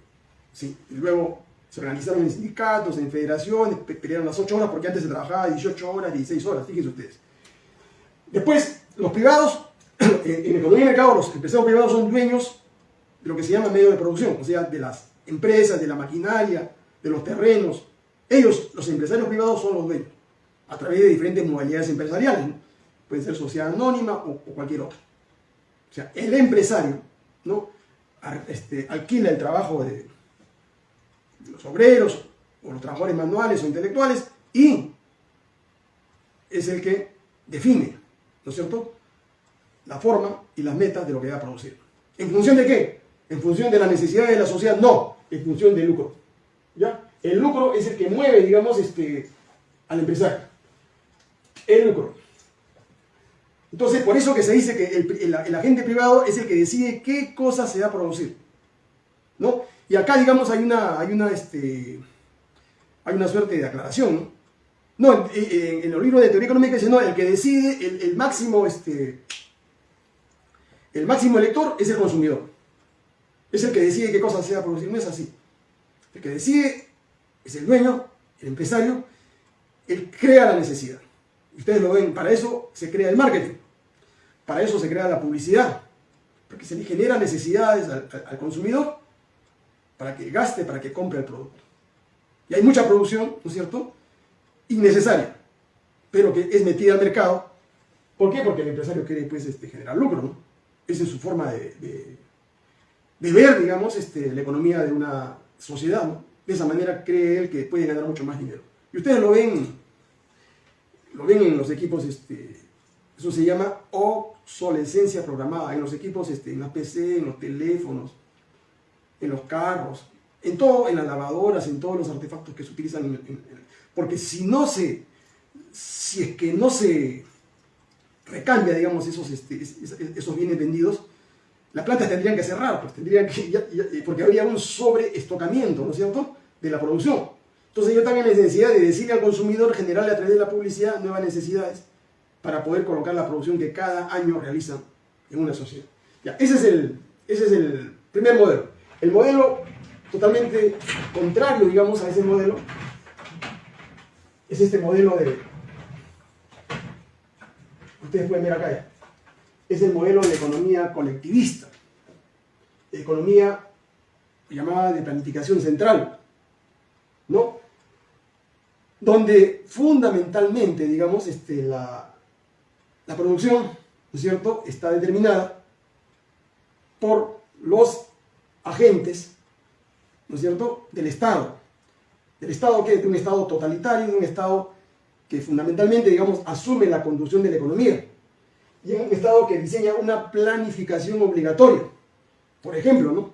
sí, luego se organizaron en sindicatos, en federaciones, pelearon las 8 horas porque antes se trabajaba 18 horas, 16 horas, fíjense ustedes. Después, los privados, en economía y mercado, los empresarios privados son dueños de lo que se llama medio de producción, o sea, de las empresas, de la maquinaria, de los terrenos. Ellos, los empresarios privados, son los dueños, a través de diferentes modalidades empresariales. ¿no? Puede ser sociedad anónima o, cualquier otra. O sea, el empresario ¿no? Este, alquila el trabajo de, de los obreros o los trabajadores manuales o intelectuales y es el que define, ¿no es cierto?, la forma y las metas de lo que va a producir. ¿En función de qué? ¿En función de las necesidades de la sociedad? No, en función del lucro. ¿Ya? El lucro es el que mueve, digamos, este, al empresario. El lucro. Entonces, por eso que se dice que el, el, el, agente privado es el que decide qué cosa se va a producir. ¿No? Y acá, digamos, hay una, hay una, este, hay una suerte de aclaración. No, en, en, en, el libro de teoría económica dice, no, el que decide el, el máximo, este, el máximo elector es el consumidor. Es el que decide qué cosa se va a producir. No es así. El que decide es el dueño, el empresario, él crea la necesidad. Ustedes lo ven, para eso se crea el marketing, para eso se crea la publicidad, porque se le genera necesidades al, al consumidor para que gaste, para que compre el producto. Y hay mucha producción, ¿no es cierto?, innecesaria, pero que es metida al mercado. ¿Por qué? Porque el empresario quiere pues, este, generar lucro, ¿no? Esa es su forma de, de, ver, digamos, este, la economía de una sociedad, ¿no? De esa manera cree él que puede ganar mucho más dinero. Y ustedes lo ven, lo ven en los equipos, este, eso se llama obsolescencia programada, en los equipos, este, en la PC, en los teléfonos, en los carros, en todo, en las lavadoras, en todos los artefactos que se utilizan. Porque si no se, si es que no se recambia, digamos, esos, este, esos bienes vendidos, las plantas tendrían que cerrar, pues tendrían ya, porque habría un sobreestocamiento, ¿no es cierto?, de la producción. Entonces yo también la necesidad de decirle al consumidor, generarle a través de la publicidad nuevas necesidades para poder colocar la producción que cada año realizan en una sociedad. Ese es el, ese es el primer modelo. El modelo totalmente contrario, digamos, a ese modelo es este modelo de... Ustedes pueden ver acá. Es el modelo de economía colectivista. De economía llamada de planificación central. ¿No? Donde fundamentalmente, digamos, este, la, la producción, ¿no es cierto?, está determinada por los agentes, ¿no es cierto?, del Estado. Del Estado que es un Estado totalitario, un Estado que fundamentalmente, digamos, asume la conducción de la economía. Y un Estado que diseña una planificación obligatoria. Por ejemplo, ¿no?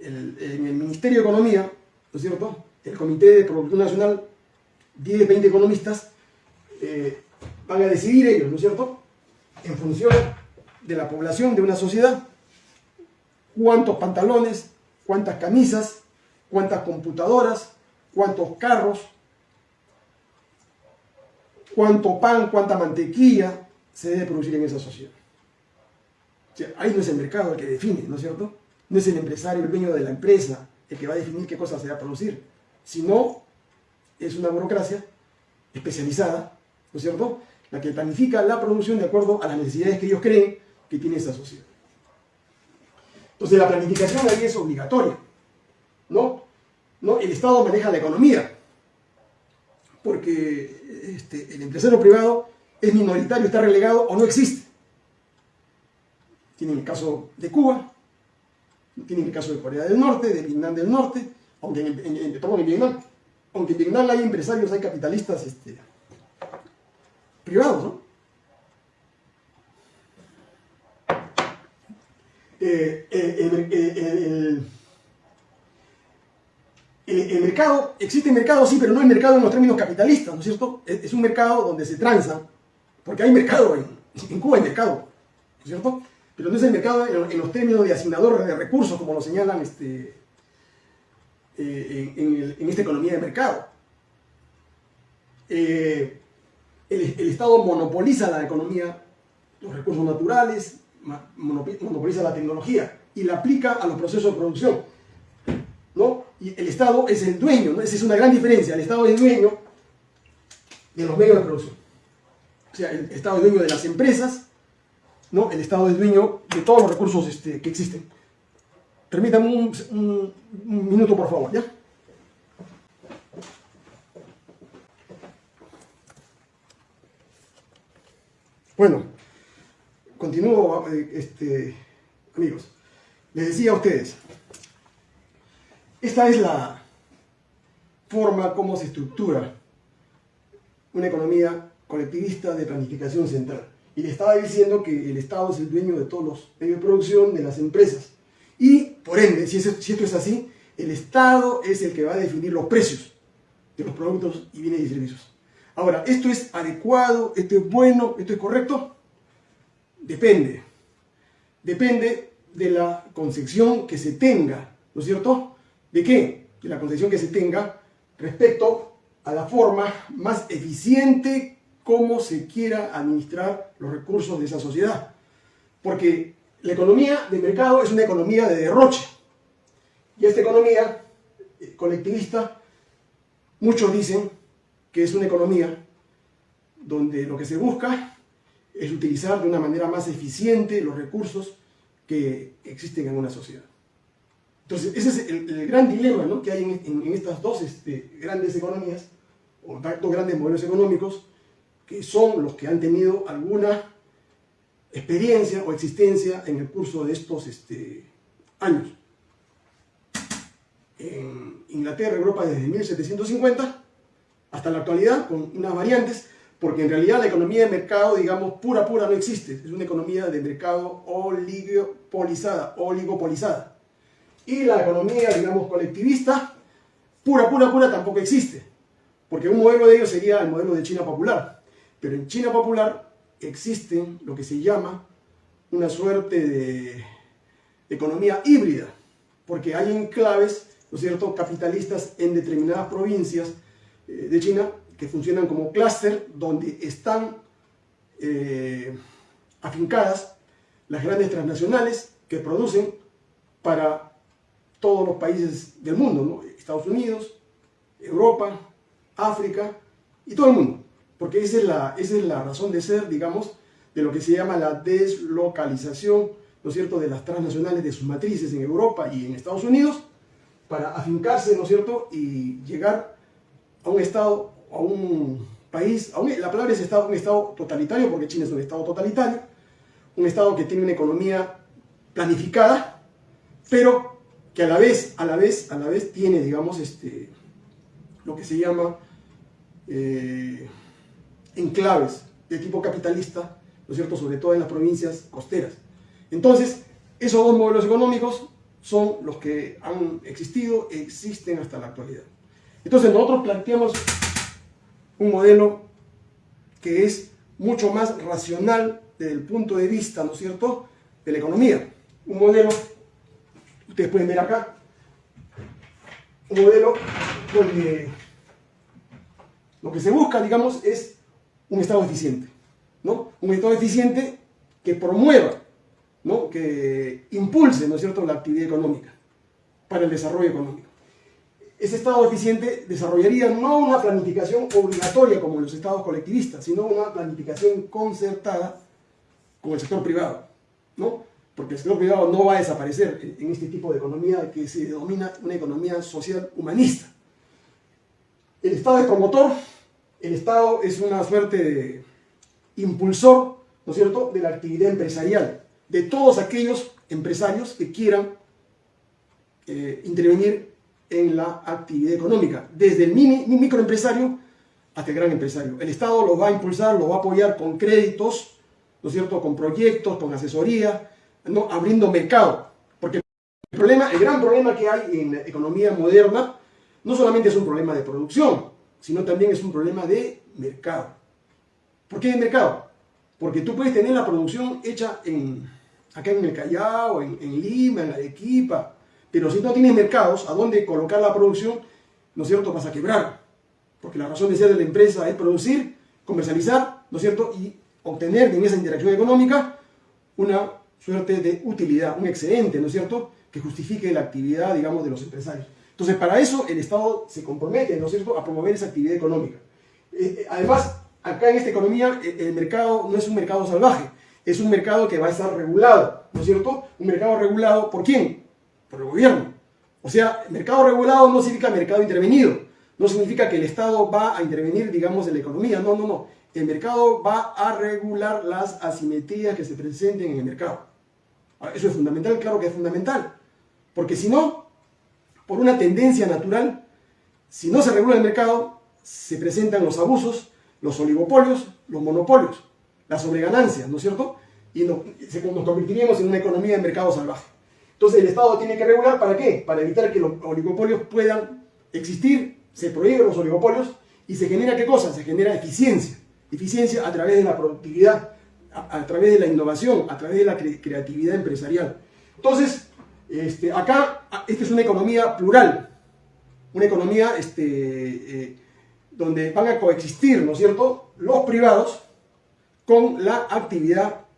En el Ministerio de Economía, ¿no es cierto?, el Comité de Producción Nacional, 10, 20 economistas, eh, van a decidir ellos, ¿no es cierto?, en función de la población de una sociedad, cuántos pantalones, cuántas camisas, cuántas computadoras, cuántos carros, cuánto pan, cuánta mantequilla se debe producir en esa sociedad. O sea, ahí no es el mercado el que define, ¿no es cierto? No es el empresario, el dueño de la empresa, el que va a definir qué cosas se va a producir, sino es una burocracia especializada, ¿no es cierto?, la que planifica la producción de acuerdo a las necesidades que ellos creen que tiene esa sociedad. Entonces la planificación ahí es obligatoria. ¿no? ¿No? El Estado maneja la economía, porque este, el empresario privado es minoritario, está relegado o no existe. Tienen el caso de Cuba, tienen el caso de Corea del Norte, de Vietnam del Norte, aunque en, en, Vietnam, aunque en Vietnam hay empresarios, hay capitalistas este, privados, ¿no? Eh, eh, el, el, mercado, existe mercado, sí, pero no el mercado en los términos capitalistas, ¿no es cierto? Es, es un mercado donde se transa, porque hay mercado, en, Cuba hay mercado, ¿no es cierto? Pero no es el mercado en, los términos de asignador de recursos, como lo señalan este, eh, en, esta economía de mercado. el, el Estado monopoliza la economía, los recursos naturales, monopoliza la tecnología y la aplica a los procesos de producción. Y el Estado es el dueño, ¿no? esa es una gran diferencia, el Estado es dueño de los medios de producción. O sea, el Estado es dueño de las empresas, ¿no? el Estado es dueño de todos los recursos este, que existen. Permítame un, un minuto, por favor, ¿ya? Bueno, continúo, eh, este, amigos. Les decía a ustedes, esta es la forma como se estructura una economía colectivista de planificación central. Y le estaba diciendo que el Estado es el dueño de todos los medios de producción, de las empresas. Y, por ende, si, si esto es así, el Estado es el que va a definir los precios de los productos y bienes y servicios. Ahora, ¿esto es adecuado? ¿Esto es bueno? ¿Esto es correcto? Depende. Depende de la concepción que se tenga, ¿no es cierto? ¿De qué? De la concepción que se tenga respecto a la forma más eficiente como se quiera administrar los recursos de esa sociedad. Porque la economía de mercado es una economía de derroche. Y esta economía eh, colectivista, muchos dicen que es una economía donde lo que se busca es utilizar de una manera más eficiente los recursos que existen en una sociedad. Entonces, ese es el, gran dilema que hay en, estas dos este, grandes economías, o dos grandes modelos económicos, que son los que han tenido alguna experiencia o existencia en el curso de estos este, años. En Inglaterra, Europa, desde 1750 hasta la actualidad, con unas variantes, porque en realidad la economía de mercado, digamos, pura, pura no existe. Es una economía de mercado oligopolizada, oligopolizada. Y la economía, digamos, colectivista, pura, pura, pura tampoco existe. Porque un modelo de ellos sería el modelo de China popular. Pero en China popular existe lo que se llama una suerte de economía híbrida. Porque hay enclaves, ¿no es cierto?, capitalistas en determinadas provincias eh, de China que funcionan como clúster donde están eh, afincadas las grandes transnacionales que producen para todos los países del mundo, Estados Unidos, Europa, África y todo el mundo. Porque esa es, la, esa es la razón de ser, digamos, de lo que se llama la deslocalización, ¿no es cierto?, de las transnacionales de sus matrices en Europa y en Estados Unidos, para afincarse, ¿no es cierto?, y llegar a un estado, a un país, la palabra es estado, un estado totalitario, porque China es un estado totalitario, un estado que tiene una economía planificada, pero que a la vez, a la vez, a la vez tiene, digamos, este, lo que se llama eh, enclaves de tipo capitalista, ¿no es cierto?, sobre todo en las provincias costeras. Entonces, esos dos modelos económicos son los que han existido, existen hasta la actualidad. Entonces nosotros planteamos un modelo que es mucho más racional desde el punto de vista, ¿no es cierto?, de la economía. Un modelo, ustedes pueden ver acá, un modelo donde lo que se busca, digamos, es un Estado eficiente, ¿no? Un Estado eficiente que promueva, ¿no? Que impulse, ¿no es cierto?, la actividad económica para el desarrollo económico ese Estado eficiente desarrollaría no una planificación obligatoria como los estados colectivistas, sino una planificación concertada con el sector privado, ¿no? Porque el sector privado no va a desaparecer en este tipo de economía que se denomina una economía social humanista. El Estado es promotor, el Estado es una suerte de impulsor, ¿no es cierto?, de la actividad empresarial, de todos aquellos empresarios que quieran eh, intervenir en la actividad económica, desde el mini, microempresario hasta el gran empresario. El Estado lo va a impulsar, lo va a apoyar con créditos, ¿no es cierto?, con proyectos, con asesoría, ¿no? abriendo mercado. Porque el, problema, el gran problema que hay en la economía moderna no solamente es un problema de producción, sino también es un problema de mercado. ¿Por qué de mercado? Porque tú puedes tener la producción hecha en, acá en el Callao, en, Lima, en Arequipa, pero si no tienes mercados a dónde colocar la producción, ¿no es cierto?, vas a quebrar. Porque la razón de ser de la empresa es producir, comercializar, ¿no es cierto?, y obtener en esa interacción económica una suerte de utilidad, un excedente, ¿no es cierto?, que justifique la actividad, digamos, de los empresarios. Entonces, para eso el Estado se compromete, ¿no es cierto?, a promover esa actividad económica. Eh, eh, además, acá en esta economía, eh, el mercado no es un mercado salvaje, es un mercado que va a estar regulado, ¿no es cierto? Un mercado regulado, ¿por quién? Por el gobierno. O sea, mercado regulado no significa mercado intervenido, no significa que el Estado va a intervenir, digamos, en la economía, no, no, no. El mercado va a regular las asimetrías que se presenten en el mercado. Eso es fundamental, claro que es fundamental. Porque si no, por una tendencia natural, si no se regula el mercado, se presentan los abusos, los oligopolios, los monopolios, las sobreganancias, ¿no es cierto? Y nos, nos convertiríamos en una economía de mercado salvaje. Entonces el Estado tiene que regular ¿para qué? Para evitar que los oligopolios puedan existir, se prohíben los oligopolios y se genera qué cosa? Se genera eficiencia. Eficiencia a través de la productividad, a, través de la innovación, a través de la creatividad empresarial. Entonces, este, acá, esta es una economía plural, una economía este, eh, donde van a coexistir, ¿no es cierto?, los privados con la actividad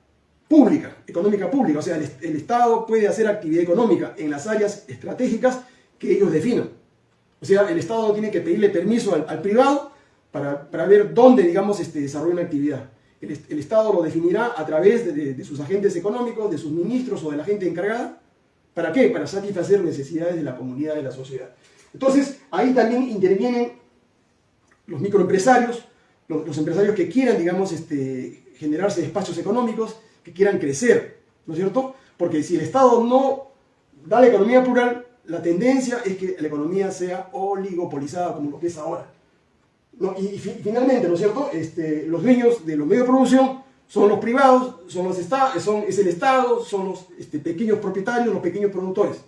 pública, económica pública. O sea, el, Estado puede hacer actividad económica en las áreas estratégicas que ellos definan. O sea, el Estado tiene que pedirle permiso al, privado para, ver dónde, digamos, este, desarrolla una actividad. El, Estado lo definirá a través de, sus agentes económicos, de sus ministros o de la gente encargada. ¿Para qué? Para satisfacer necesidades de la comunidad, de la sociedad. Entonces, ahí también intervienen los microempresarios, los, empresarios que quieran, digamos, este, generarse espacios económicos, que quieran crecer, ¿no es cierto? Porque si el Estado no da la economía plural, la tendencia es que la economía sea oligopolizada como lo que es ahora. Y, finalmente, ¿no es cierto? Este, los dueños de los medios de producción son los privados, son los son, es el Estado, son los este, pequeños propietarios, los pequeños productores.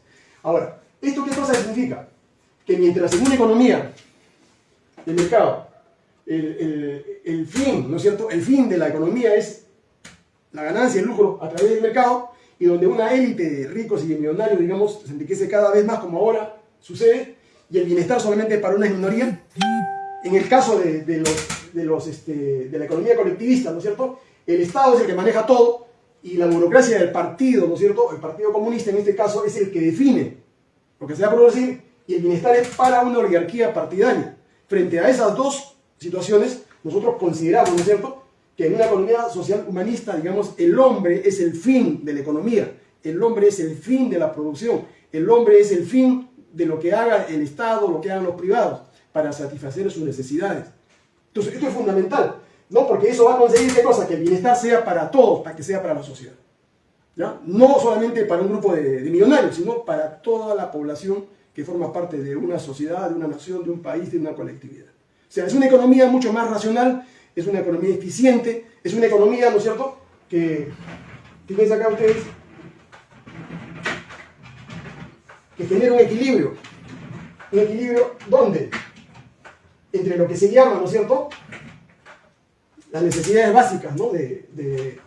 Ahora, ¿esto qué cosa significa? Que mientras en una economía de mercado el, el, fin, ¿no es cierto? El fin de la economía es la ganancia, el lucro a través del mercado y donde una élite de ricos y de millonarios, digamos, se enriquece cada vez más como ahora sucede y el bienestar solamente para una minoría. En el caso este, de la economía colectivista, ¿no es cierto? El Estado es el que maneja todo y la burocracia del partido, ¿no es cierto? El Partido Comunista en este caso es el que define lo que se va a producir y el bienestar es para una oligarquía partidaria. Frente a esas dos situaciones, nosotros consideramos, ¿no es cierto?, que en una economía social humanista, digamos, el hombre es el fin de la economía, el hombre es el fin de la producción, el hombre es el fin de lo que haga el Estado, lo que hagan los privados, para satisfacer sus necesidades. Entonces, esto es fundamental, ¿no? Porque eso va a conseguir qué cosa? Que el bienestar sea para todos, para que sea para la sociedad. ¿ya? No solamente para un grupo de, millonarios, sino para toda la población que forma parte de una sociedad, de una nación, de un país, de una colectividad. O sea, es una economía mucho más racional, es una economía eficiente, es una economía, ¿no es cierto?, que, fíjense acá ustedes, que genera un equilibrio. ¿Un equilibrio dónde? Entre lo que se llama, ¿no es cierto?, las necesidades básicas, ¿no?, de,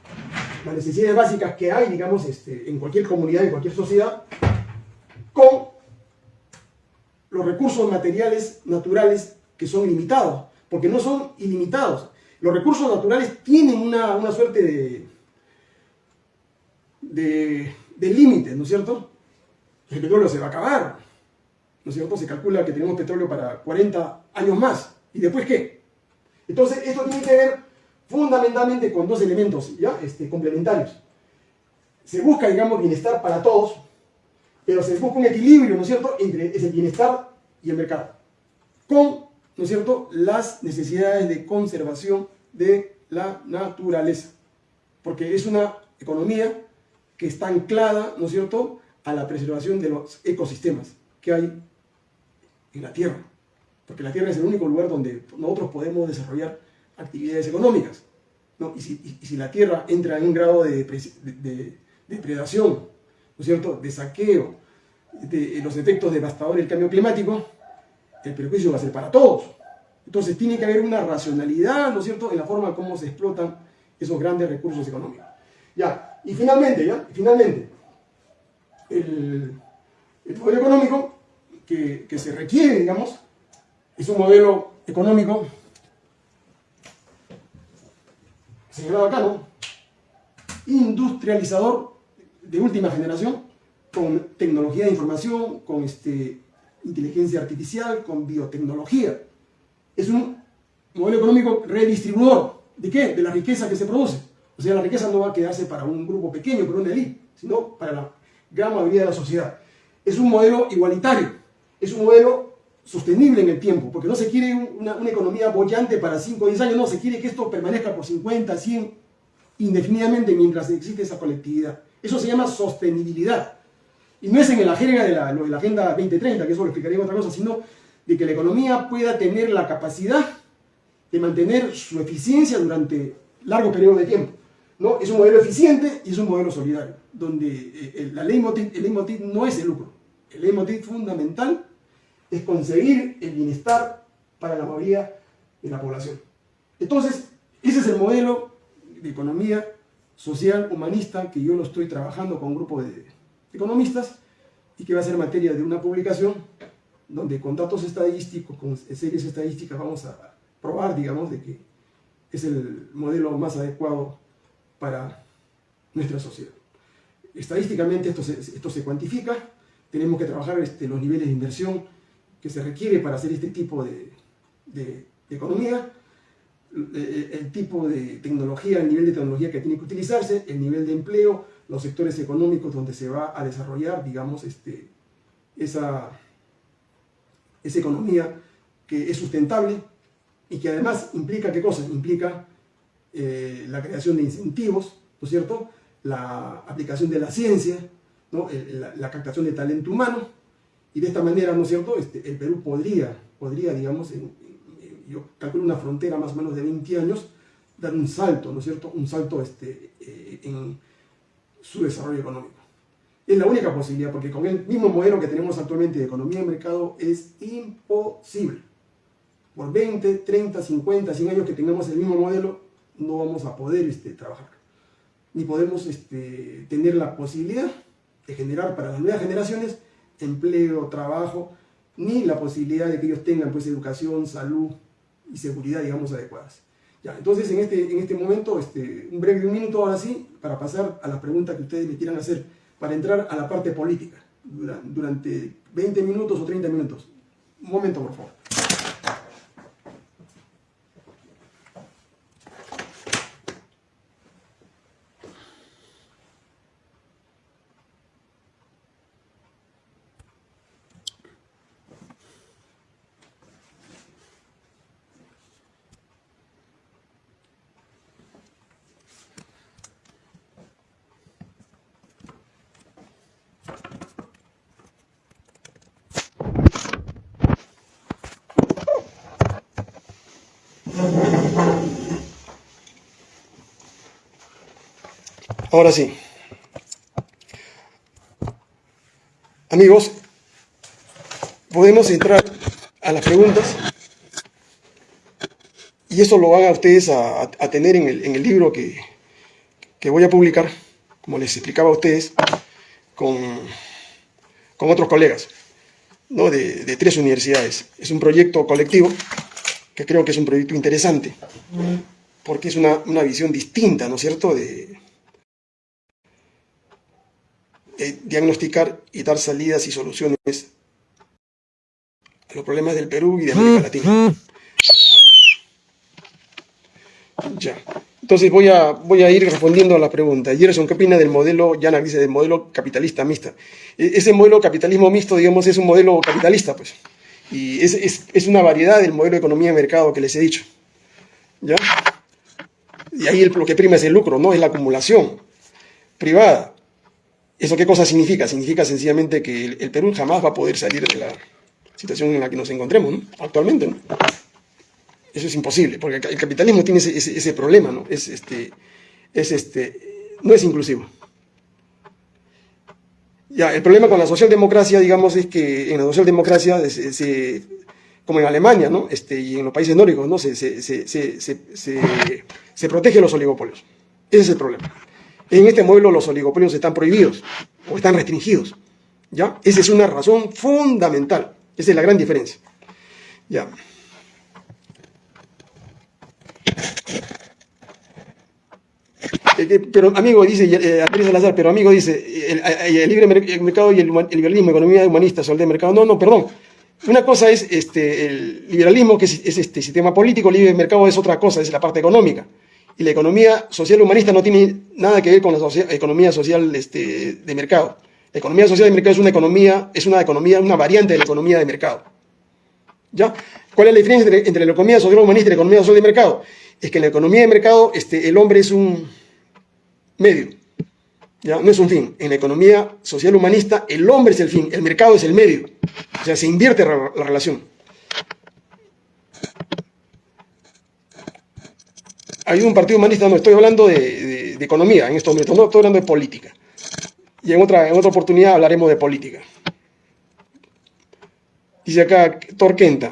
las necesidades básicas que hay, digamos, este, en cualquier comunidad, en cualquier sociedad, con los recursos materiales naturales que son limitados, porque no son ilimitados. Los recursos naturales tienen una, suerte de, de, de límites, ¿no es cierto? El petróleo se va a acabar, ¿no es cierto? Se calcula que tenemos petróleo para 40 años más. ¿Y después qué? Entonces, esto tiene que ver fundamentalmente con dos elementos ¿ya? Este, complementarios. Se busca, digamos, bienestar para todos, pero se busca un equilibrio, ¿no es cierto?, entre ese bienestar y el mercado, con, ¿no es cierto?, las necesidades de conservación de la naturaleza, porque es una economía que está anclada, ¿no es cierto?, a la preservación de los ecosistemas que hay en la Tierra, porque la Tierra es el único lugar donde nosotros podemos desarrollar actividades económicas, ¿no? y, si, la Tierra entra en un grado de, de depredación, ¿no es cierto?, de saqueo, de los efectos devastadores del cambio climático, el perjuicio va a ser para todos. Entonces tiene que haber una racionalidad, ¿no es cierto?, en la forma como se explotan esos grandes recursos económicos. Ya, y finalmente, ¿ya? finalmente, el, modelo económico que, que se requiere, digamos, es un modelo económico señalado acá, ¿no? Industrializador de última generación, con tecnología de información, con este, inteligencia artificial, con biotecnología. Es un modelo económico redistribuidor. ¿De qué? De la riqueza que se produce. O sea, la riqueza no va a quedarse para un grupo pequeño, para una élite, sino para la gran mayoría de la sociedad. Es un modelo igualitario, es un modelo sostenible en el tiempo, porque no se quiere una, economía bollante para 5 o 10 años, no, se quiere que esto permanezca por 50, 100, indefinidamente mientras existe esa colectividad. Eso se llama sostenibilidad. Y no es en la jerga de la, de la Agenda 2030, que eso lo explicaría otra cosa, sino de que la economía pueda tener la capacidad de mantener su eficiencia durante largo periodo de tiempo. ¿no? Es un modelo eficiente y es un modelo solidario, donde eh, la ley el leitmotiv no es el lucro. El leitmotiv fundamental es conseguir el bienestar para la mayoría de la población. Entonces, ese es el modelo de economía social humanista que yo lo estoy trabajando con un grupo de economistas y que va a ser materia de una publicación donde con datos estadísticos, con series estadísticas vamos a probar, digamos, de que es el modelo más adecuado para nuestra sociedad. Estadísticamente esto se, esto se cuantifica, tenemos que trabajar este, los niveles de inversión que se requiere para hacer este tipo de, economía, el, el, tipo de tecnología, el nivel de tecnología que tiene que utilizarse, el nivel de empleo, los sectores económicos donde se va a desarrollar, digamos, este, esa, esa economía que es sustentable y que además implica, ¿qué cosa? Implica eh, la creación de incentivos, ¿no es cierto? La aplicación de la ciencia, ¿no? la, captación de talento humano, y de esta manera, ¿no es cierto?, este, el Perú podría, podría digamos, yo calculo una frontera más o menos de 20 años, dar un salto, ¿no es cierto?, un salto este, eh, en su desarrollo económico. Es la única posibilidad, porque con el mismo modelo que tenemos actualmente de economía de mercado es imposible. Por 20, 30, 50, 100 años que tengamos el mismo modelo, no vamos a poder este, trabajar. Ni podemos este, tener la posibilidad de generar para las nuevas generaciones empleo, trabajo, ni la posibilidad de que ellos tengan pues, educación, salud y seguridad, digamos, adecuadas. Ya, entonces en este, en este momento, este, un breve minuto ahora sí, para pasar a las preguntas que ustedes me quieran hacer, para entrar a la parte política, durante 20 minutos o 30 minutos. Un momento, por favor. Ahora sí. Amigos, podemos entrar a las preguntas y eso lo van a ustedes a, tener en el, libro que, voy a publicar, como les explicaba a ustedes, con, otros colegas ¿no? de, tres universidades. Es un proyecto colectivo que creo que es un proyecto interesante, porque es una, una visión distinta, ¿no es cierto?, de, eh, diagnosticar y dar salidas y soluciones a los problemas del Perú y de América Latina. Ya. Entonces voy a, voy a ir respondiendo a la pregunta. Gerson, ¿qué opina del modelo, ya dice, del modelo capitalista mixta? E, ese modelo capitalismo mixto, digamos, es un modelo capitalista, pues. Y es, es, es una variedad del modelo de economía de mercado que les he dicho. ¿Ya? Y ahí lo que prima es el lucro, ¿no? Es la acumulación privada. ¿Eso qué cosa significa? Significa sencillamente que el, Perú jamás va a poder salir de la situación en la que nos encontremos actualmente. Eso es imposible, porque el capitalismo tiene ese, problema, ¿no? Es, este, es este, no es inclusivo. Ya, el problema con la socialdemocracia, digamos, es que en la socialdemocracia, como en Alemania, ¿no? Este, y en los países nórdicos, ¿no? Se, se, se protege los oligopolios. Ese es el problema. En este modelo los oligopolios están prohibidos o están restringidos. ¿Ya? Esa es una razón fundamental. Esa es la gran diferencia. ¿Ya? Eh, pero amigo, dice eh, Andrés Salazar, pero amigo dice, el, libre mercado y el, liberalismo, economía humanista, sol de mercado. No, no, perdón. Una cosa es este, el liberalismo, que es, este sistema político, libre mercado es otra cosa, es la parte económica. Y la economía social humanista no tiene nada que ver con la economía social este, de mercado. La economía social de mercado es una economía, es una economía, una variante de la economía de mercado. ¿Ya? ¿Cuál es la diferencia entre, la economía social humanista y la economía social de mercado? Es que en la economía de mercado este, el hombre es un medio, ¿ya? no es un fin. En la economía social humanista el hombre es el fin, el mercado es el medio. O sea, se invierte la, relación. Hay un partido humanista, no estoy hablando de, economía en estos momentos, no estoy hablando de política. Y en otra, en otra oportunidad hablaremos de política. Dice acá Torquenta,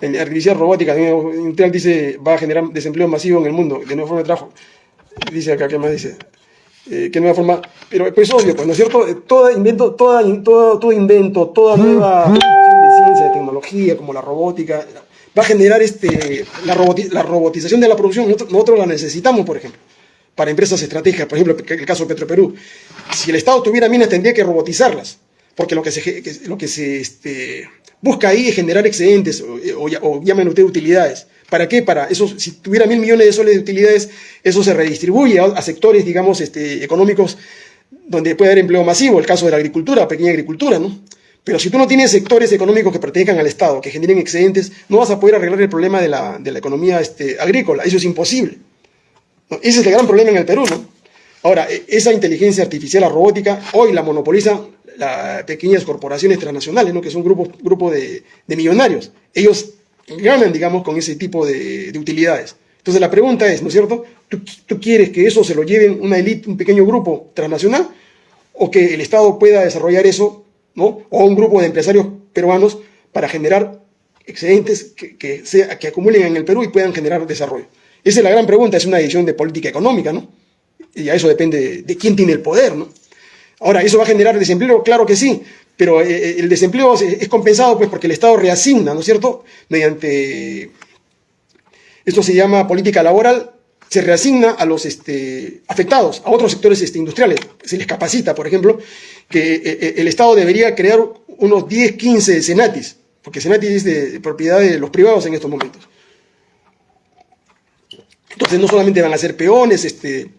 la artificial robótica industrial dice va a generar desempleo masivo en el mundo, de nueva forma de trabajo. Dice acá, ¿qué más dice? Eh, ¿Qué nueva forma? Pero pues obvio, pues, ¿no es cierto? Eh, todo invento, toda, todo, todo invento, toda nueva de ciencia, de tecnología, como la robótica, va a generar este, la, robotización de la producción. Nosotros, la necesitamos, por ejemplo, para empresas estratégicas, por ejemplo, el caso de Petroperú. Si el Estado tuviera minas, tendría que robotizarlas, porque lo que se, este, busca ahí es generar excedentes o, o, llaman ustedes utilidades. ¿Para qué? Para eso, si tuviera mil millones de soles de utilidades, eso se redistribuye a, sectores, digamos, este, económicos donde puede haber empleo masivo, el caso de la agricultura, pequeña agricultura, ¿no? Pero si tú no tienes sectores económicos que pertenezcan al Estado, que generen excedentes, no vas a poder arreglar el problema de la, de economía este, agrícola. Eso es imposible. Ese es el gran problema en el Perú, ¿no? Ahora, e, esa inteligencia artificial, la robótica, hoy la monopoliza las pequeñas corporaciones transnacionales, ¿no? que son grupos grupo de, millonarios. Ellos ganan, digamos, con ese tipo de, utilidades. Entonces la pregunta es, ¿no es cierto? ¿Tú, quieres que eso se lo lleven una élite, un pequeño grupo transnacional? ¿O que el Estado pueda desarrollar eso, ¿no? O un grupo de empresarios peruanos para generar excedentes que, que, que acumulen en el Perú y puedan generar desarrollo. Esa es la gran pregunta, es una decisión de política económica, ¿no? Y a eso depende de quién tiene el poder, ¿no? Ahora, ¿eso va a generar desempleo? Claro que sí, pero eh, eh, el desempleo es compensado pues porque el Estado reasigna, ¿no es cierto? Mediante, esto se llama política laboral, se reasigna a los este, afectados, a otros sectores este, industriales, se les capacita, por ejemplo, que eh, el Estado debería crear unos 10, 15 senatis, porque senatis es de propiedad de los privados en estos momentos. Entonces no solamente van a ser peones este,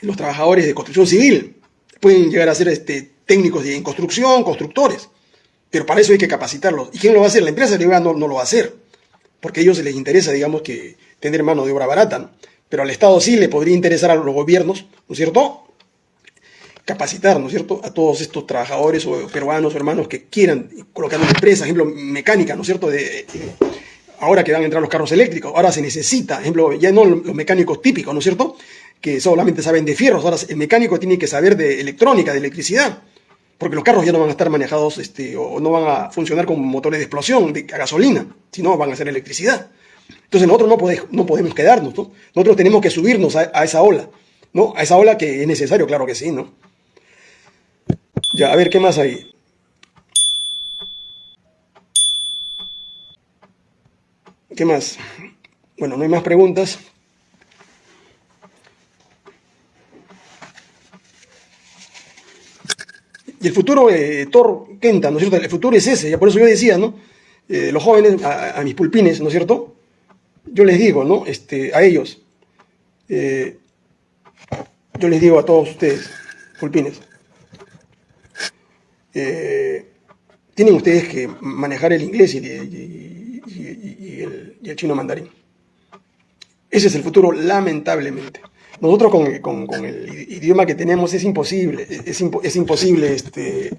los trabajadores de construcción civil, pueden llegar a ser este, técnicos en construcción, constructores, pero para eso hay que capacitarlos. ¿Y quién lo va a hacer? La empresa privada no, no lo va a hacer, porque a ellos les interesa, digamos, que tener mano de obra barata, pero al Estado sí le podría interesar a los gobiernos, ¿no es cierto? Capacitar, ¿no es cierto?, a todos estos trabajadores o peruanos o hermanos que quieran colocar una empresa, ejemplo, mecánica, ¿no es cierto?, de, ahora que van a entrar los carros eléctricos, ahora se necesita, ejemplo, ya no los mecánicos típicos, ¿no es cierto?, que solamente saben de fierros, ahora el mecánico tiene que saber de electrónica, de electricidad, porque los carros ya no van a estar manejados este, o no van a funcionar con motores de explosión, de gasolina, sino van a ser electricidad. Entonces nosotros no, podemos, no podemos quedarnos, ¿no? Nosotros tenemos que subirnos a, esa ola, ¿no? A esa ola que es necesario, claro que sí, ¿no? Ya, a ver, ¿qué más hay? ¿Qué más? Bueno, no hay más preguntas. Y el futuro, eh, Thor Kenta, ¿no es cierto? El futuro es ese, ya por eso yo decía, ¿no? Eh, los jóvenes, a, mis pulpines, ¿no es cierto? Yo les digo, ¿no? Este, a ellos, eh, yo les digo a todos ustedes, pulpines, tienen ustedes que manejar el inglés y, el, chino mandarín. Ese es el futuro, lamentablemente. Nosotros con, el idioma que tenemos es imposible, es, imposible, este,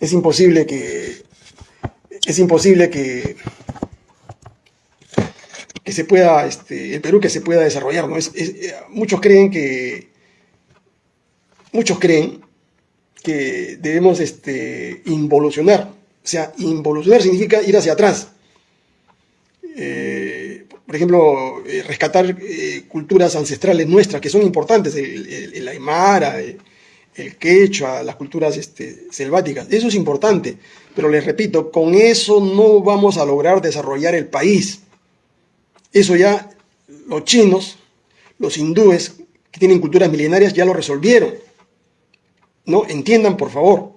es imposible que, es imposible que, que se pueda, este, el Perú que se pueda desarrollar, ¿no? Es, muchos creen que, muchos creen que debemos este, involucionar, o sea, involucionar significa ir hacia atrás. Eh, por ejemplo, eh, rescatar eh, culturas ancestrales nuestras que son importantes, el, aymara, el, quechua, las culturas este, selváticas. Eso es importante, pero les repito, con eso no vamos a lograr desarrollar el país. Eso ya los chinos, los hindúes, que tienen culturas milenarias ya lo resolvieron. ¿No? Entiendan, por favor.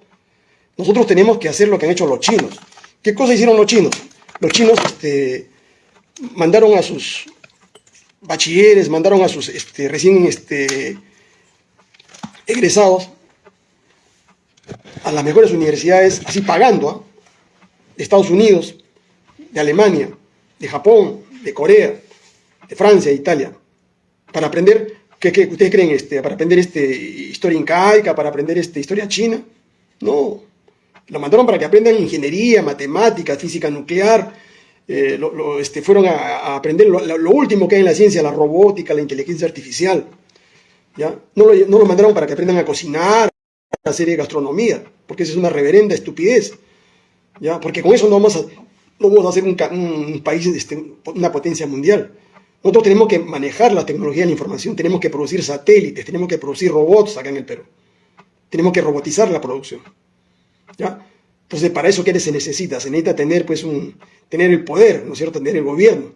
Nosotros tenemos que hacer lo que han hecho los chinos. ¿Qué cosa hicieron los chinos? Los chinos este, mandaron a sus bachilleres, mandaron a sus este, recién este, egresados a las mejores universidades, así pagando, ¿ah? de Estados Unidos, de Alemania, de Japón, de Corea, de Francia, de Italia, para aprender, ¿qué, ustedes creen? Este, para aprender este, historia incaica, para aprender este, historia china. No, lo mandaron para que aprendan ingeniería, matemáticas, física nuclear, eh, este, fueron a, aprender lo, último que hay en la ciencia, la robótica, la inteligencia artificial. ¿ya? No, lo, lo mandaron para que aprendan a cocinar, a hacer gastronomía, porque esa es una reverenda estupidez. ¿ya? Porque con eso no vamos a, no vamos a hacer un, país, este, una potencia mundial. Nosotros tenemos que manejar la tecnología de la información, tenemos que producir satélites, tenemos que producir robots acá en el Perú. Tenemos que robotizar la producción. ¿ya? Entonces, para eso, ¿qué se necesita? Se necesita tener, pues, un, tener el poder, ¿no es cierto?, tener el gobierno,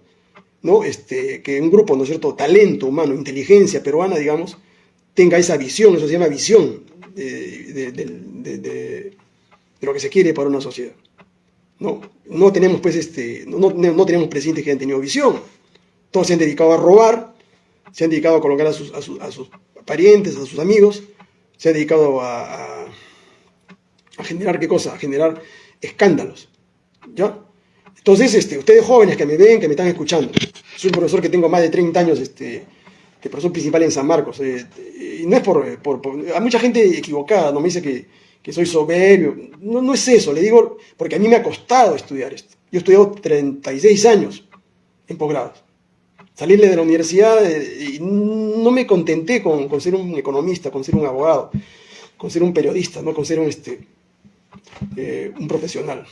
¿no? Este, que un grupo, ¿no es cierto?, talento humano, inteligencia peruana, digamos, tenga esa visión, eso se llama visión de, de lo que se quiere para una sociedad. No, no tenemos, pues, este, no, no, tenemos presidentes que hayan tenido visión. Todos se han dedicado a robar, se han dedicado a colocar a sus, parientes, a sus amigos, se han dedicado a, generar qué cosa, a generar escándalos. ¿Ya? Entonces, este, ustedes jóvenes que me ven, que me están escuchando, soy un profesor que tengo más de 30 años, este, de profesor principal en San Marcos, eh, y no es por, por, por, Hay mucha gente equivocada, no me dice que que soy soberbio. No, no es eso, le digo, porque a mí me ha costado estudiar esto. Yo he estudiado 36 años en posgrado. Salirle de la universidad eh, y no me contenté con, ser un economista, con ser un abogado, con ser un periodista, ¿no? con ser un, este, eh, un profesional.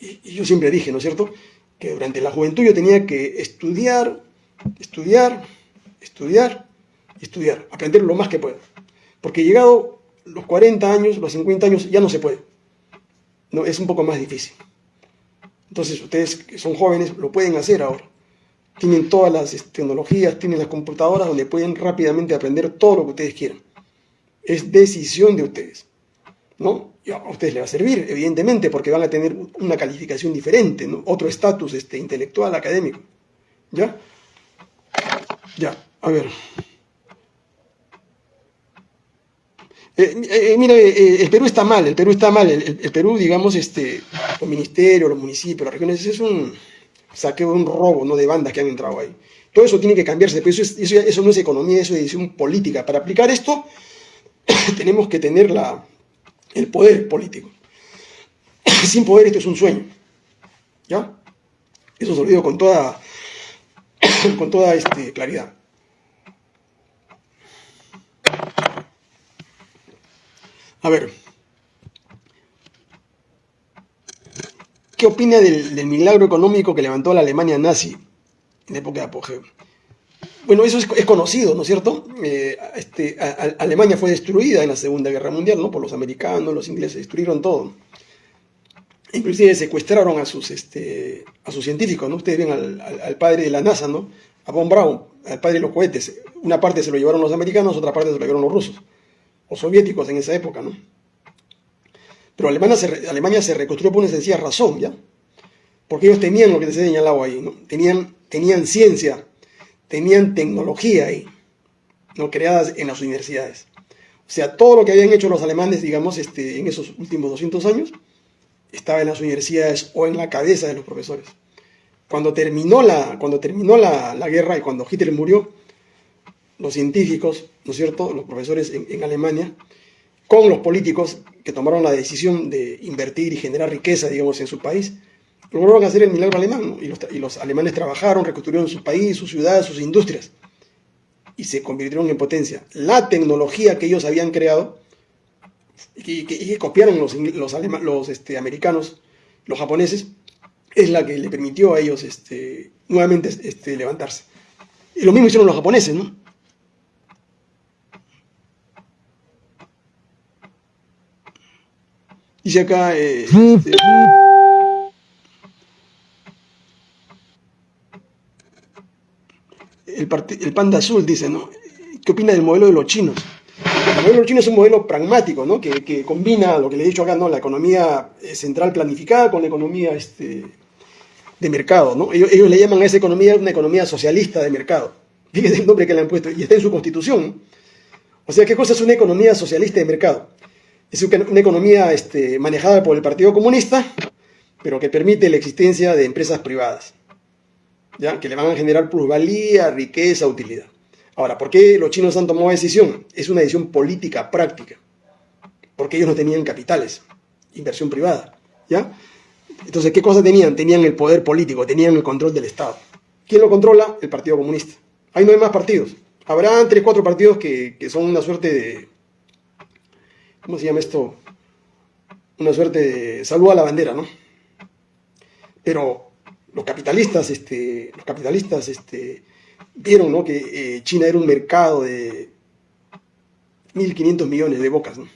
Y, y, yo siempre dije, ¿no es cierto?, que durante la juventud yo tenía que estudiar, estudiar, estudiar, estudiar, aprender lo más que pueda. Porque llegado los 40 años, los 50 años, ya no se puede. No, es un poco más difícil. Entonces, ustedes que son jóvenes lo pueden hacer ahora. Tienen todas las este, tecnologías, tienen las computadoras donde pueden rápidamente aprender todo lo que ustedes quieran. Es decisión de ustedes. ¿no? A ustedes les va a servir, evidentemente, porque van a tener una calificación diferente, ¿no? otro estatus este, intelectual, académico. ¿Ya? Ya, a ver. Eh, eh, eh, mire, el Perú está mal, el Perú está mal, el, Perú, digamos, este, los ministerios, los municipios, las regiones, es un saqueo, un robo, ¿no? De bandas que han entrado ahí. Todo eso tiene que cambiarse, pero eso, eso, no es economía, eso es decisión política. Para aplicar esto, [clears throat] tenemos que tener la, el poder político. [clears throat] Sin poder esto es un sueño, ¿ya? Eso se lo digo con toda, [clears throat] con toda este, claridad. A ver, ¿qué opina del, milagro económico que levantó la Alemania nazi en época de apogeo? Bueno, eso es, conocido, ¿no es cierto? Eh, este, Alemania fue destruida en la Segunda Guerra Mundial, ¿no? Por los americanos, los ingleses, destruyeron todo. Inclusive secuestraron a sus, este, a sus científicos, ¿no? Ustedes ven al, padre de la NASA, ¿no? A Von Braun, al padre de los cohetes. Una parte se lo llevaron los americanos, otra parte se lo llevaron los rusos o soviéticos en esa época, ¿no? Pero Alemania se, se reconstruyó por una sencilla razón, ¿ya? Porque ellos tenían lo que les he señalado ahí, ¿no? Tenían, tenían ciencia, tenían tecnología ahí, ¿no? Creadas en las universidades. O sea, todo lo que habían hecho los alemanes, digamos, este, en esos últimos 200 años, estaba en las universidades o en la cabeza de los profesores. Cuando terminó la, cuando terminó la guerra y cuando Hitler murió, los científicos, ¿no es cierto?, los profesores en, Alemania, con los políticos que tomaron la decisión de invertir y generar riqueza, digamos, en su país, lograron hacer el milagro alemán, y, los, alemanes trabajaron, reconstruyeron su país, sus ciudades, sus industrias, y se convirtieron en potencia. La tecnología que ellos habían creado, y que, copiaron los, los, este, americanos, los japoneses, es la que le permitió a ellos este, nuevamente este, levantarse. Y lo mismo hicieron los japoneses, ¿no? Dice acá... Eh, este, el, panda azul dice, ¿no? qué opina del modelo de los chinos. El modelo de los chinos es un modelo pragmático, ¿no? que, combina lo que le he dicho acá, ¿no? la economía eh, central planificada con la economía este, de mercado. ¿no? Ellos, le llaman a esa economía una economía socialista de mercado. Fíjense el nombre que le han puesto, y está en su constitución. O sea, ¿qué cosa es una economía socialista de mercado? Es una economía este, manejada por el Partido Comunista, pero que permite la existencia de empresas privadas, ¿ya? que le van a generar plusvalía, riqueza, utilidad. Ahora, ¿por qué los chinos han tomado decisión? Es una decisión política, práctica, porque ellos no tenían capitales, inversión privada. ¿ya? Entonces, ¿qué cosa tenían? Tenían el poder político, tenían el control del Estado. ¿Quién lo controla? El Partido Comunista. Ahí no hay más partidos. Habrá tres, cuatro partidos que, que son una suerte de... ¿Cómo se llama esto? Una suerte de salud a la bandera, ¿no? Pero los capitalistas, este, los capitalistas este, vieron ¿no? que eh, China era un mercado de 1.500 millones de bocas, ¿no?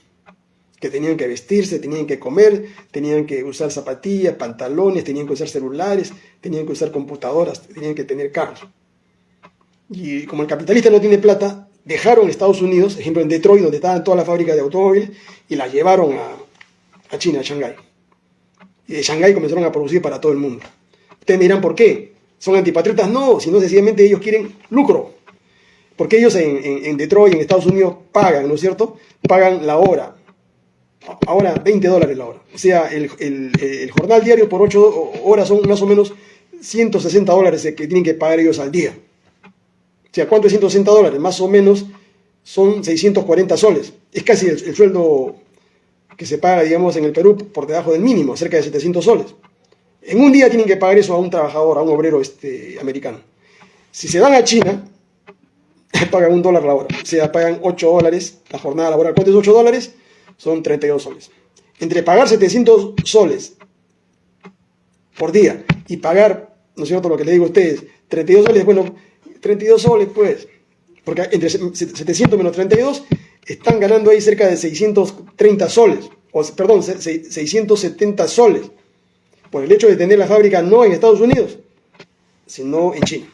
que tenían que vestirse, tenían que comer, tenían que usar zapatillas, pantalones, tenían que usar celulares, tenían que usar computadoras, tenían que tener carros. Y como el capitalista no tiene plata, dejaron Estados Unidos, ejemplo en Detroit, donde estaban todas las fábricas de automóviles, y las llevaron a, China, a Shanghái y de Shanghái comenzaron a producir para todo el mundo. Ustedes me dirán, ¿por qué? ¿Son antipatriotas? No, sino sencillamente ellos quieren lucro. Porque ellos en, Detroit, en Estados Unidos, pagan, ¿no es cierto? Pagan la hora. Ahora 20 dólares la hora. O sea, el, jornal diario por 8 horas son más o menos 160 dólares que tienen que pagar ellos al día. O sea, ¿cuánto es 160 dólares? Más o menos son 640 soles. Es casi el sueldo que se paga, digamos, en el Perú por debajo del mínimo, cerca de 700 soles. En un día tienen que pagar eso a un trabajador, a un obrero este, americano. Si se van a China, [laughs] pagan un dólar la hora. O sea, pagan 8 dólares la jornada laboral. ¿Cuánto es 8 dólares? Son 32 soles. Entre pagar 700 soles por día y pagar, ¿no es cierto lo que le digo a ustedes? 32 soles, bueno, 32 soles pues, porque entre 700 menos 32 están ganando ahí cerca de 630 soles, o perdón, 670 soles, por el hecho de tener la fábrica no en Estados Unidos, sino en China.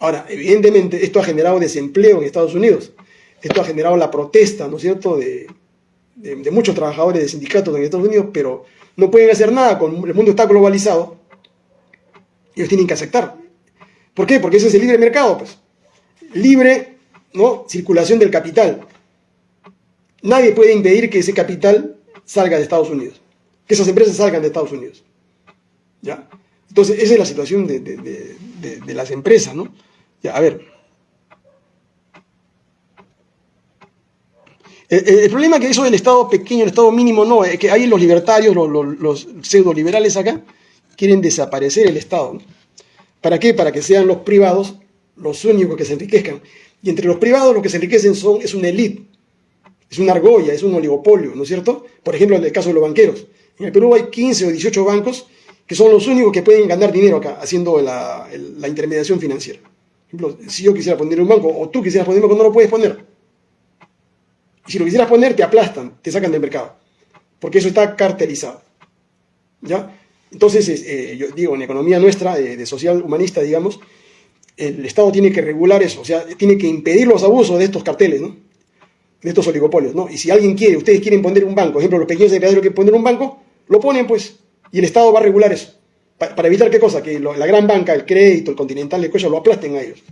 Ahora, evidentemente esto ha generado desempleo en Estados Unidos, esto ha generado la protesta, ¿no es cierto?, de, muchos trabajadores de sindicatos en Estados Unidos, pero no pueden hacer nada, con el mundo está globalizado, ellos tienen que aceptar. ¿Por qué? Porque ese es el libre mercado, pues. Libre, ¿no? Circulación del capital nadie puede impedir que ese capital salga de Estados Unidos, que esas empresas salgan de Estados Unidos. ¿Ya? Entonces, esa es la situación de, las empresas, ¿no? Ya, a ver. El, problema es que eso del Estado pequeño, el Estado mínimo, no, es que hay los libertarios, los, los, pseudo liberales acá, quieren desaparecer el Estado. ¿Para qué? Para que sean los privados los únicos que se enriquezcan. Y entre los privados los que se enriquecen son, es una élite es una argolla, es un oligopolio, ¿no es cierto? Por ejemplo, en el caso de los banqueros. En el Perú hay 15 o 18 bancos que son los únicos que pueden ganar dinero acá, haciendo la, intermediación financiera. Por ejemplo, si yo quisiera poner un banco, o tú quisieras poner un banco, no lo puedes poner. Y si lo quisieras poner, te aplastan, te sacan del mercado. Porque eso está cartelizado. ¿Ya? Entonces, eh, yo digo, en economía nuestra, de social humanista, digamos, el Estado tiene que regular eso, o sea, tiene que impedir los abusos de estos carteles, ¿no? de estos oligopolios, ¿no? Y si alguien quiere, ustedes quieren poner un banco, por ejemplo, los pequeños empresarios quieren poner un banco, lo ponen, pues, y el Estado va a regular eso. Para, evitar qué cosa, que la gran banca, el crédito, el continental, el cuello, lo aplasten a ellos.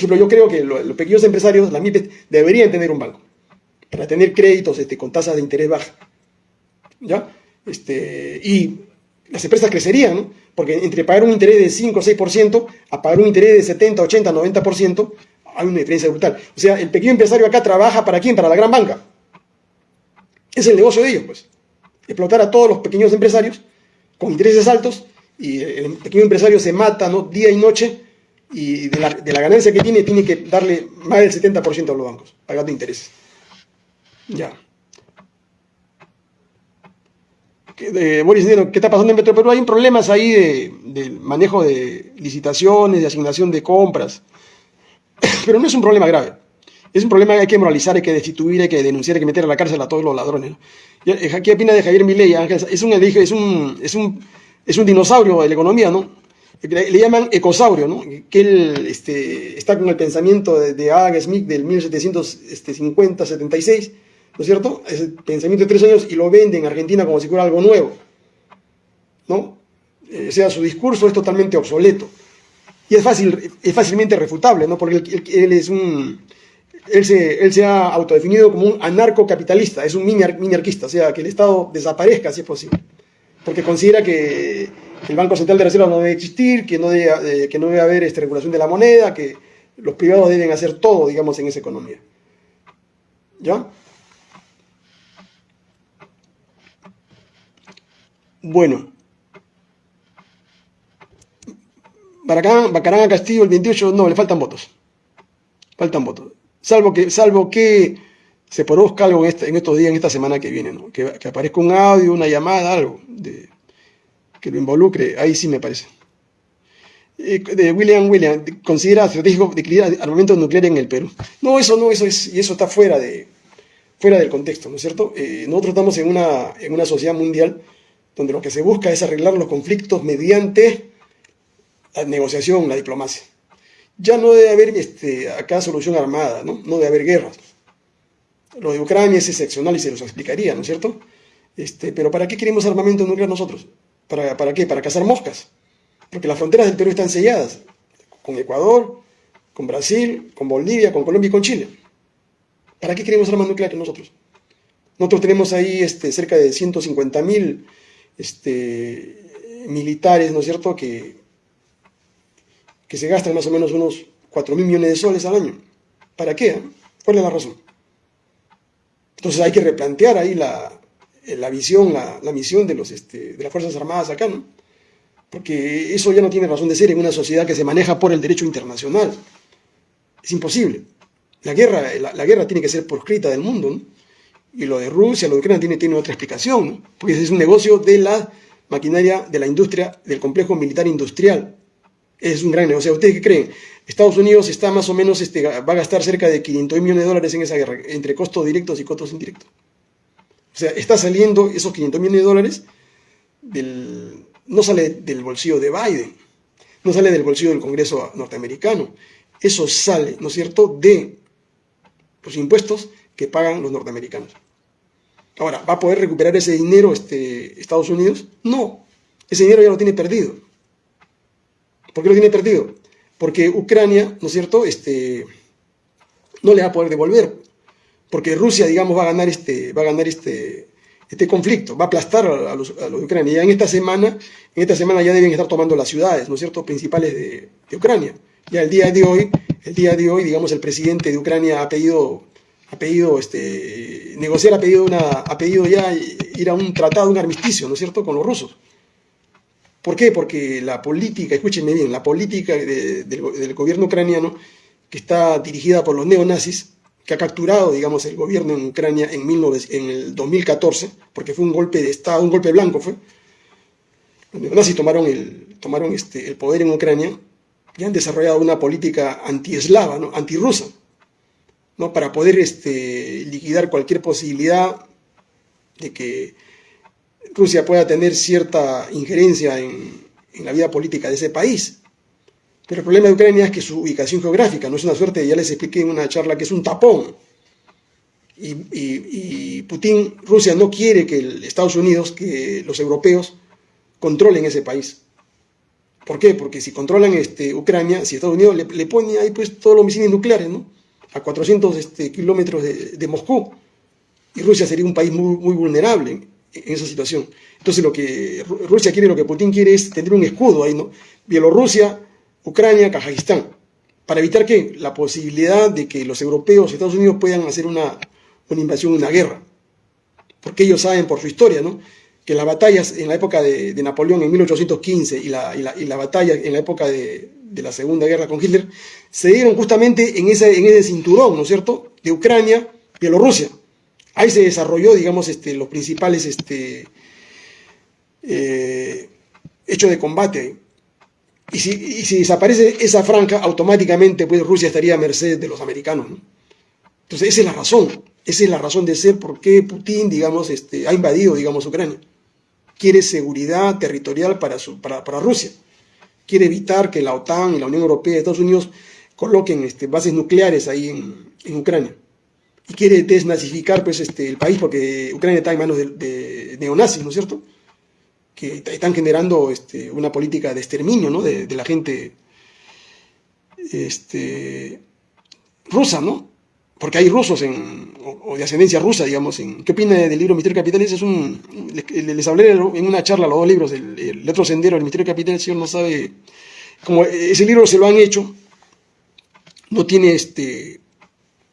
Yo creo que los pequeños empresarios, las MIPES, deberían tener un banco, para tener créditos este, con tasas de interés bajas. ¿Ya? Este, y las empresas crecerían, ¿no? Porque entre pagar un interés de 5 o 6% a pagar un interés de 70, 80, 90%, hay una diferencia brutal. O sea, el pequeño empresario acá trabaja para quién? Para la gran banca. Es el negocio de ellos, pues. Explotar a todos los pequeños empresarios con intereses altos y el pequeño empresario se mata ¿no? día y noche y de la, ganancia que tiene tiene que darle más del 70% a los bancos, pagando intereses. Ya. ¿Qué, Boris, ¿qué está pasando en Metro Perú? Hay problemas ahí de, de manejo de licitaciones, de asignación de compras. [coughs] Pero no es un problema grave. Es un problema que hay que moralizar, hay que destituir, hay que denunciar, hay que meter a la cárcel a todos los ladrones. ¿Qué opina de Javier Milei? Es un, es, un, es, un, es un dinosaurio de la economía, ¿no? le, llaman ecosaurio, ¿no? que él este, está con el pensamiento de, de Adam Smith del 1750-76, ¿no es cierto? Ese pensamiento de tres años y lo vende en Argentina como si fuera algo nuevo, ¿no? Eh, o sea, su discurso es totalmente obsoleto. Y es, fácil, es fácilmente refutable, ¿no? Porque él, es un... Él se, él se, ha autodefinido como un anarcocapitalista, es un mini, o sea, que el Estado desaparezca si es posible, porque considera que el Banco Central de Reserva no debe existir, que no debe, eh, que no debe haber esta regulación de la moneda, que los privados deben hacer todo, digamos, en esa economía. ¿Ya? Bueno, Baracán, Bacarán a Castillo el 28, no, le faltan votos. Faltan votos. Salvo que, salvo que se produzca algo en, este, en estos días, en esta semana que viene, ¿no? que, aparezca un audio, una llamada, algo de, que lo involucre, ahí sí me parece. Eh, de William William, considera estratégico de armamento nuclear en el Perú. No, eso no, eso es, y eso está fuera, de, fuera del contexto, ¿no es cierto? Eh, nosotros estamos en una, en una sociedad mundial donde lo que se busca es arreglar los conflictos mediante la negociación, la diplomacia. Ya no debe haber este, acá solución armada, ¿no? no debe haber guerras. Lo de Ucrania es excepcional y se los explicaría, ¿no es cierto? Este, pero ¿para qué queremos armamento nuclear nosotros? ¿Para, ¿Para qué? Para cazar moscas. Porque las fronteras del Perú están selladas con Ecuador, con Brasil, con Bolivia, con Colombia y con Chile. ¿Para qué queremos armas nucleares nosotros? Nosotros tenemos ahí este, cerca de 150 mil este, militares, ¿no es cierto?, que, que se gastan más o menos unos 4 mil millones de soles al año. ¿Para qué? ¿Cuál es la razón? Entonces hay que replantear ahí la, visión, la, misión de, los, este, de las Fuerzas Armadas acá, ¿no? Porque eso ya no tiene razón de ser en una sociedad que se maneja por el derecho internacional. Es imposible. La guerra, la, guerra tiene que ser proscrita del mundo, ¿no? Y lo de Rusia, lo de Ucrania tiene, otra explicación, ¿no? Porque es un negocio de la maquinaria, de la industria, del complejo militar industrial es un gran negocio. ¿Ustedes qué creen? Estados Unidos está más o menos, este, va a gastar cerca de 500 millones de dólares en esa guerra, entre costos directos y costos indirectos. O sea, está saliendo esos 500 millones de dólares, del, no sale del bolsillo de Biden, no sale del bolsillo del Congreso norteamericano. Eso sale, ¿no es cierto?, de los impuestos que pagan los norteamericanos. Ahora, ¿va a poder recuperar ese dinero este, Estados Unidos? No, ese dinero ya lo tiene perdido. ¿Por qué lo tiene perdido? Porque Ucrania, ¿no es cierto?, este, no le va a poder devolver. Porque Rusia, digamos, va a ganar este, va a ganar este, este conflicto, va a aplastar a los, a los Ucrania. Ya en esta semana, en esta semana ya deben estar tomando las ciudades, ¿no es cierto?, principales de, de Ucrania. Ya el día de hoy, el día de hoy, digamos, el presidente de Ucrania ha pedido, ha pedido este, negociar, ha pedido, una, ha pedido ya ir a un tratado, un armisticio, ¿no es cierto?, con los rusos. ¿Por qué? Porque la política, escúchenme bien, la política del, gobierno ucraniano, que está dirigida por los neonazis, que ha capturado, digamos, el gobierno en Ucrania en, el 2014, porque fue un golpe de Estado, un golpe blanco fue. Los neonazis tomaron el, tomaron este, el poder en Ucrania y han desarrollado una política anti-eslava, ¿no? antirrusa, ¿no? para poder este, liquidar cualquier posibilidad de que Rusia pueda tener cierta injerencia en, la vida política de ese país. Pero el problema de Ucrania es que su ubicación geográfica no es una suerte, ya les expliqué en una charla que es un tapón. Y, Putin, Rusia no quiere que Estados Unidos, que los europeos controlen ese país. ¿Por qué? Porque si controlan este, Ucrania, si Estados Unidos le, pone ahí pues todos los misiles nucleares, ¿no? A 400 este, kilómetros de, Moscú, y Rusia sería un país muy, muy vulnerable en esa situación. Entonces lo que Rusia quiere, lo que Putin quiere es tener un escudo ahí, ¿no? Bielorrusia, Ucrania, Kazajistán, para evitar que la posibilidad de que los europeos, Estados Unidos puedan hacer una, una invasión, una guerra. Porque ellos saben por su historia, ¿no? Que las batallas en la época de, Napoleón en 1815 y la, y, la, y la batalla en la época de, de, la Segunda Guerra con Hitler se dieron justamente en ese, en ese cinturón, ¿no es cierto?, de Ucrania, Bielorrusia. Ahí se desarrolló, digamos, este, los principales este, eh, hechos de combate. Y si, si, desaparece esa franja, automáticamente pues, Rusia estaría a merced de los americanos. Entonces, esa es la razón. Esa es la razón de ser por qué Putin, digamos, este, ha invadido, digamos, Ucrania. Quiere seguridad territorial para, su, para, Rusia. quiere evitar que la OTAN y la Unión Europea y Estados Unidos coloquen este, bases nucleares ahí en, Ucrania. Y quiere desnazificar pues, este, el país porque Ucrania está en manos de, neonazis, ¿no es cierto? Que están generando este, una política de exterminio ¿no? de, la gente este, rusa, ¿no? Porque hay rusos en, o, de ascendencia rusa, digamos. En, ¿Qué opina del libro Misterio Capital? es un, les, hablé en una charla los dos libros, el, el otro sendero, el Misterio Capital, el señor no sabe, como ese libro se lo han hecho, no tiene este,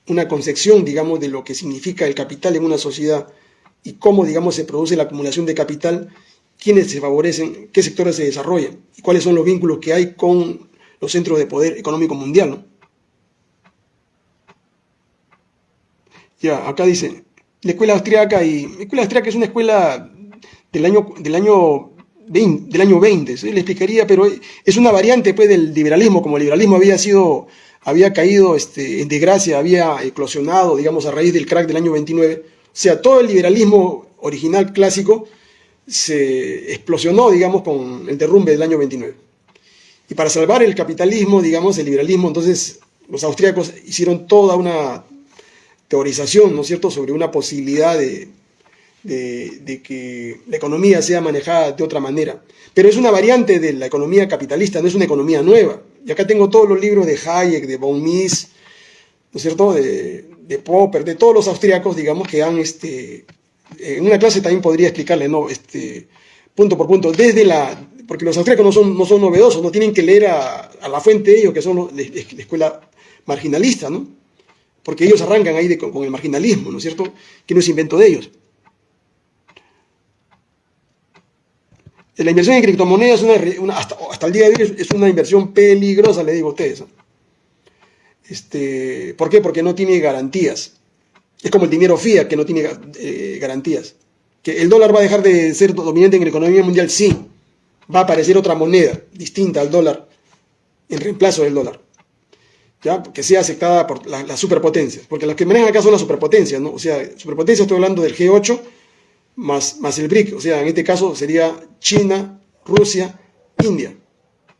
una concepción, digamos, de lo que significa el capital en una sociedad y cómo, digamos, se produce la acumulación de capital, quiénes se favorecen, qué sectores se desarrollan y cuáles son los vínculos que hay con los centros de poder económico mundial, ¿no? Ya, acá dice, la escuela austriaca y la escuela austriaca es una escuela del año del año 20, del año 20, le explicaría, pero es una variante pues del liberalismo, como el liberalismo había sido había caído este, en desgracia, había eclosionado, digamos, a raíz del crack del año 29. O sea, todo el liberalismo original clásico se explosionó, digamos, con el derrumbe del año 29. Y para salvar el capitalismo, digamos, el liberalismo, entonces los austríacos hicieron toda una teorización, ¿no es cierto?, sobre una posibilidad de, de, que la economía sea manejada de otra manera. Pero es una variante de la economía capitalista, no es una economía nueva. Y acá tengo todos los libros de Hayek, de von Mises, ¿no es cierto?, de, Popper, de todos los austríacos, digamos, que han, este, en una clase también podría explicarle, ¿no?, este, punto por punto, desde la, porque los austríacos no son, no son novedosos, no tienen que leer a, la fuente ellos, que son la escuela marginalista, ¿no? Porque ellos arrancan ahí con, el marginalismo, ¿no es cierto? Que no es invento de ellos. La inversión en criptomonedas hasta, el día de hoy es una inversión peligrosa, le digo a ustedes. Este, ¿Por qué? Porque no tiene garantías. Es como el dinero fiat que no tiene eh, garantías. ¿Que el dólar va a dejar de ser dominante en la economía mundial? Sí. Va a aparecer otra moneda distinta al dólar en reemplazo del dólar que sea aceptada por las superpotencias, porque las que manejan acá son las superpotencias, ¿no? O sea, superpotencia estoy hablando del G8 más, más el BRIC, o sea, en este caso sería China, Rusia, India,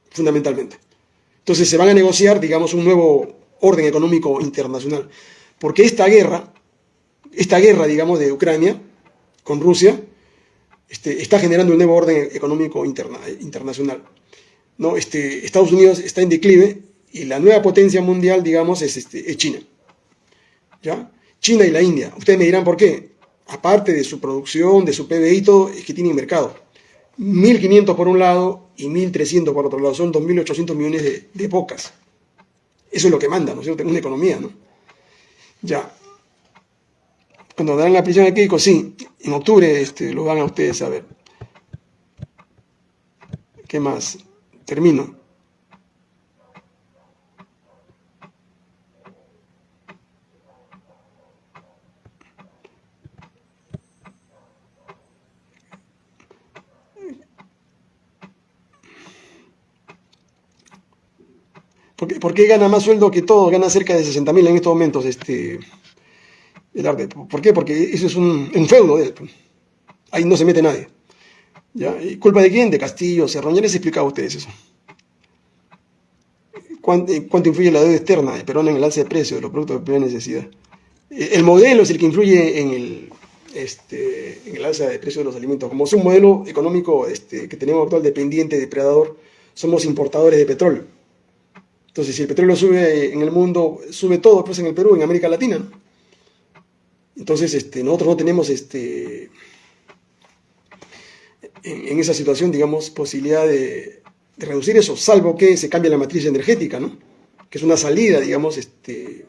fundamentalmente. Entonces se van a negociar, digamos, un nuevo orden económico internacional, porque esta guerra, esta guerra, digamos, de Ucrania con Rusia, este, está generando un nuevo orden económico internacional. ¿no? Este, Estados Unidos está en declive y la nueva potencia mundial, digamos, es, este, China. ¿Ya? China y la India. Ustedes me dirán por qué. Aparte de su producción, de su PBI todo, es que tienen mercado. 1.500 por un lado y 1.300 por otro lado. Son 2.800 millones de, de bocas. Eso es lo que manda, ¿no es cierto? Una economía, ¿no? Ya. Cuando dan la prisión de Keiko, sí, en octubre este, lo van a ustedes a ver. ¿Qué más? Termino. ¿Por qué, gana más sueldo que todos? Gana cerca de 60 mil en estos momentos. Este, ¿Por qué? Porque eso es un, feudo. Pues. Ahí no se mete nadie. ¿Ya? ¿Culpa de quién? De Castillo, Cerrón. Ya explicado a ustedes eso. ¿Cuánto, influye la deuda externa de Perón en el alza de precios de los productos de primera necesidad? El modelo es el que influye en el, este, en el alza de precios de los alimentos. Como es un modelo económico este, que tenemos actual dependiente, depredador, somos importadores de petróleo. Entonces, si el petróleo sube en el mundo, sube todo, pues en el Perú, en América Latina. Entonces, este, nosotros no tenemos este, en, esa situación, digamos, posibilidad de, reducir eso, salvo que se cambie la matriz energética, ¿no? Que es una salida, digamos, este,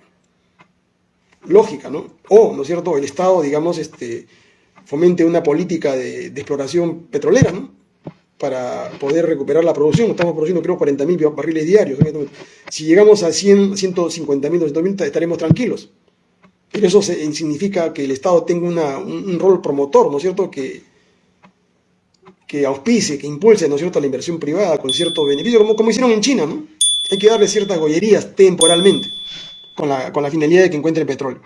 lógica, ¿no? O, ¿no es cierto?, el Estado, digamos, este, fomente una política de exploración petrolera, ¿no? Para poder recuperar la producción. Estamos produciendo creo 40.000 barriles diarios. Si llegamos a 100, 150.000, 200.000 estaremos tranquilos. Pero eso significa que el Estado tenga un, rol promotor, ¿no es cierto? Que, que auspice, que impulse, ¿no es cierto?, la inversión privada con cierto beneficio, como, como hicieron en China, ¿no? Hay que darle ciertas gollerías temporalmente, con la, con la finalidad de que encuentre petróleo.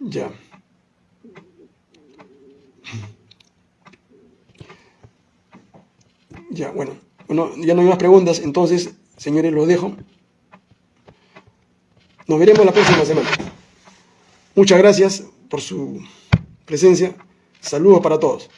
Ya. Ya, bueno, bueno, ya no hay más preguntas, entonces, señores, los dejo. Nos veremos la próxima semana. Muchas gracias por su presencia. Saludos para todos.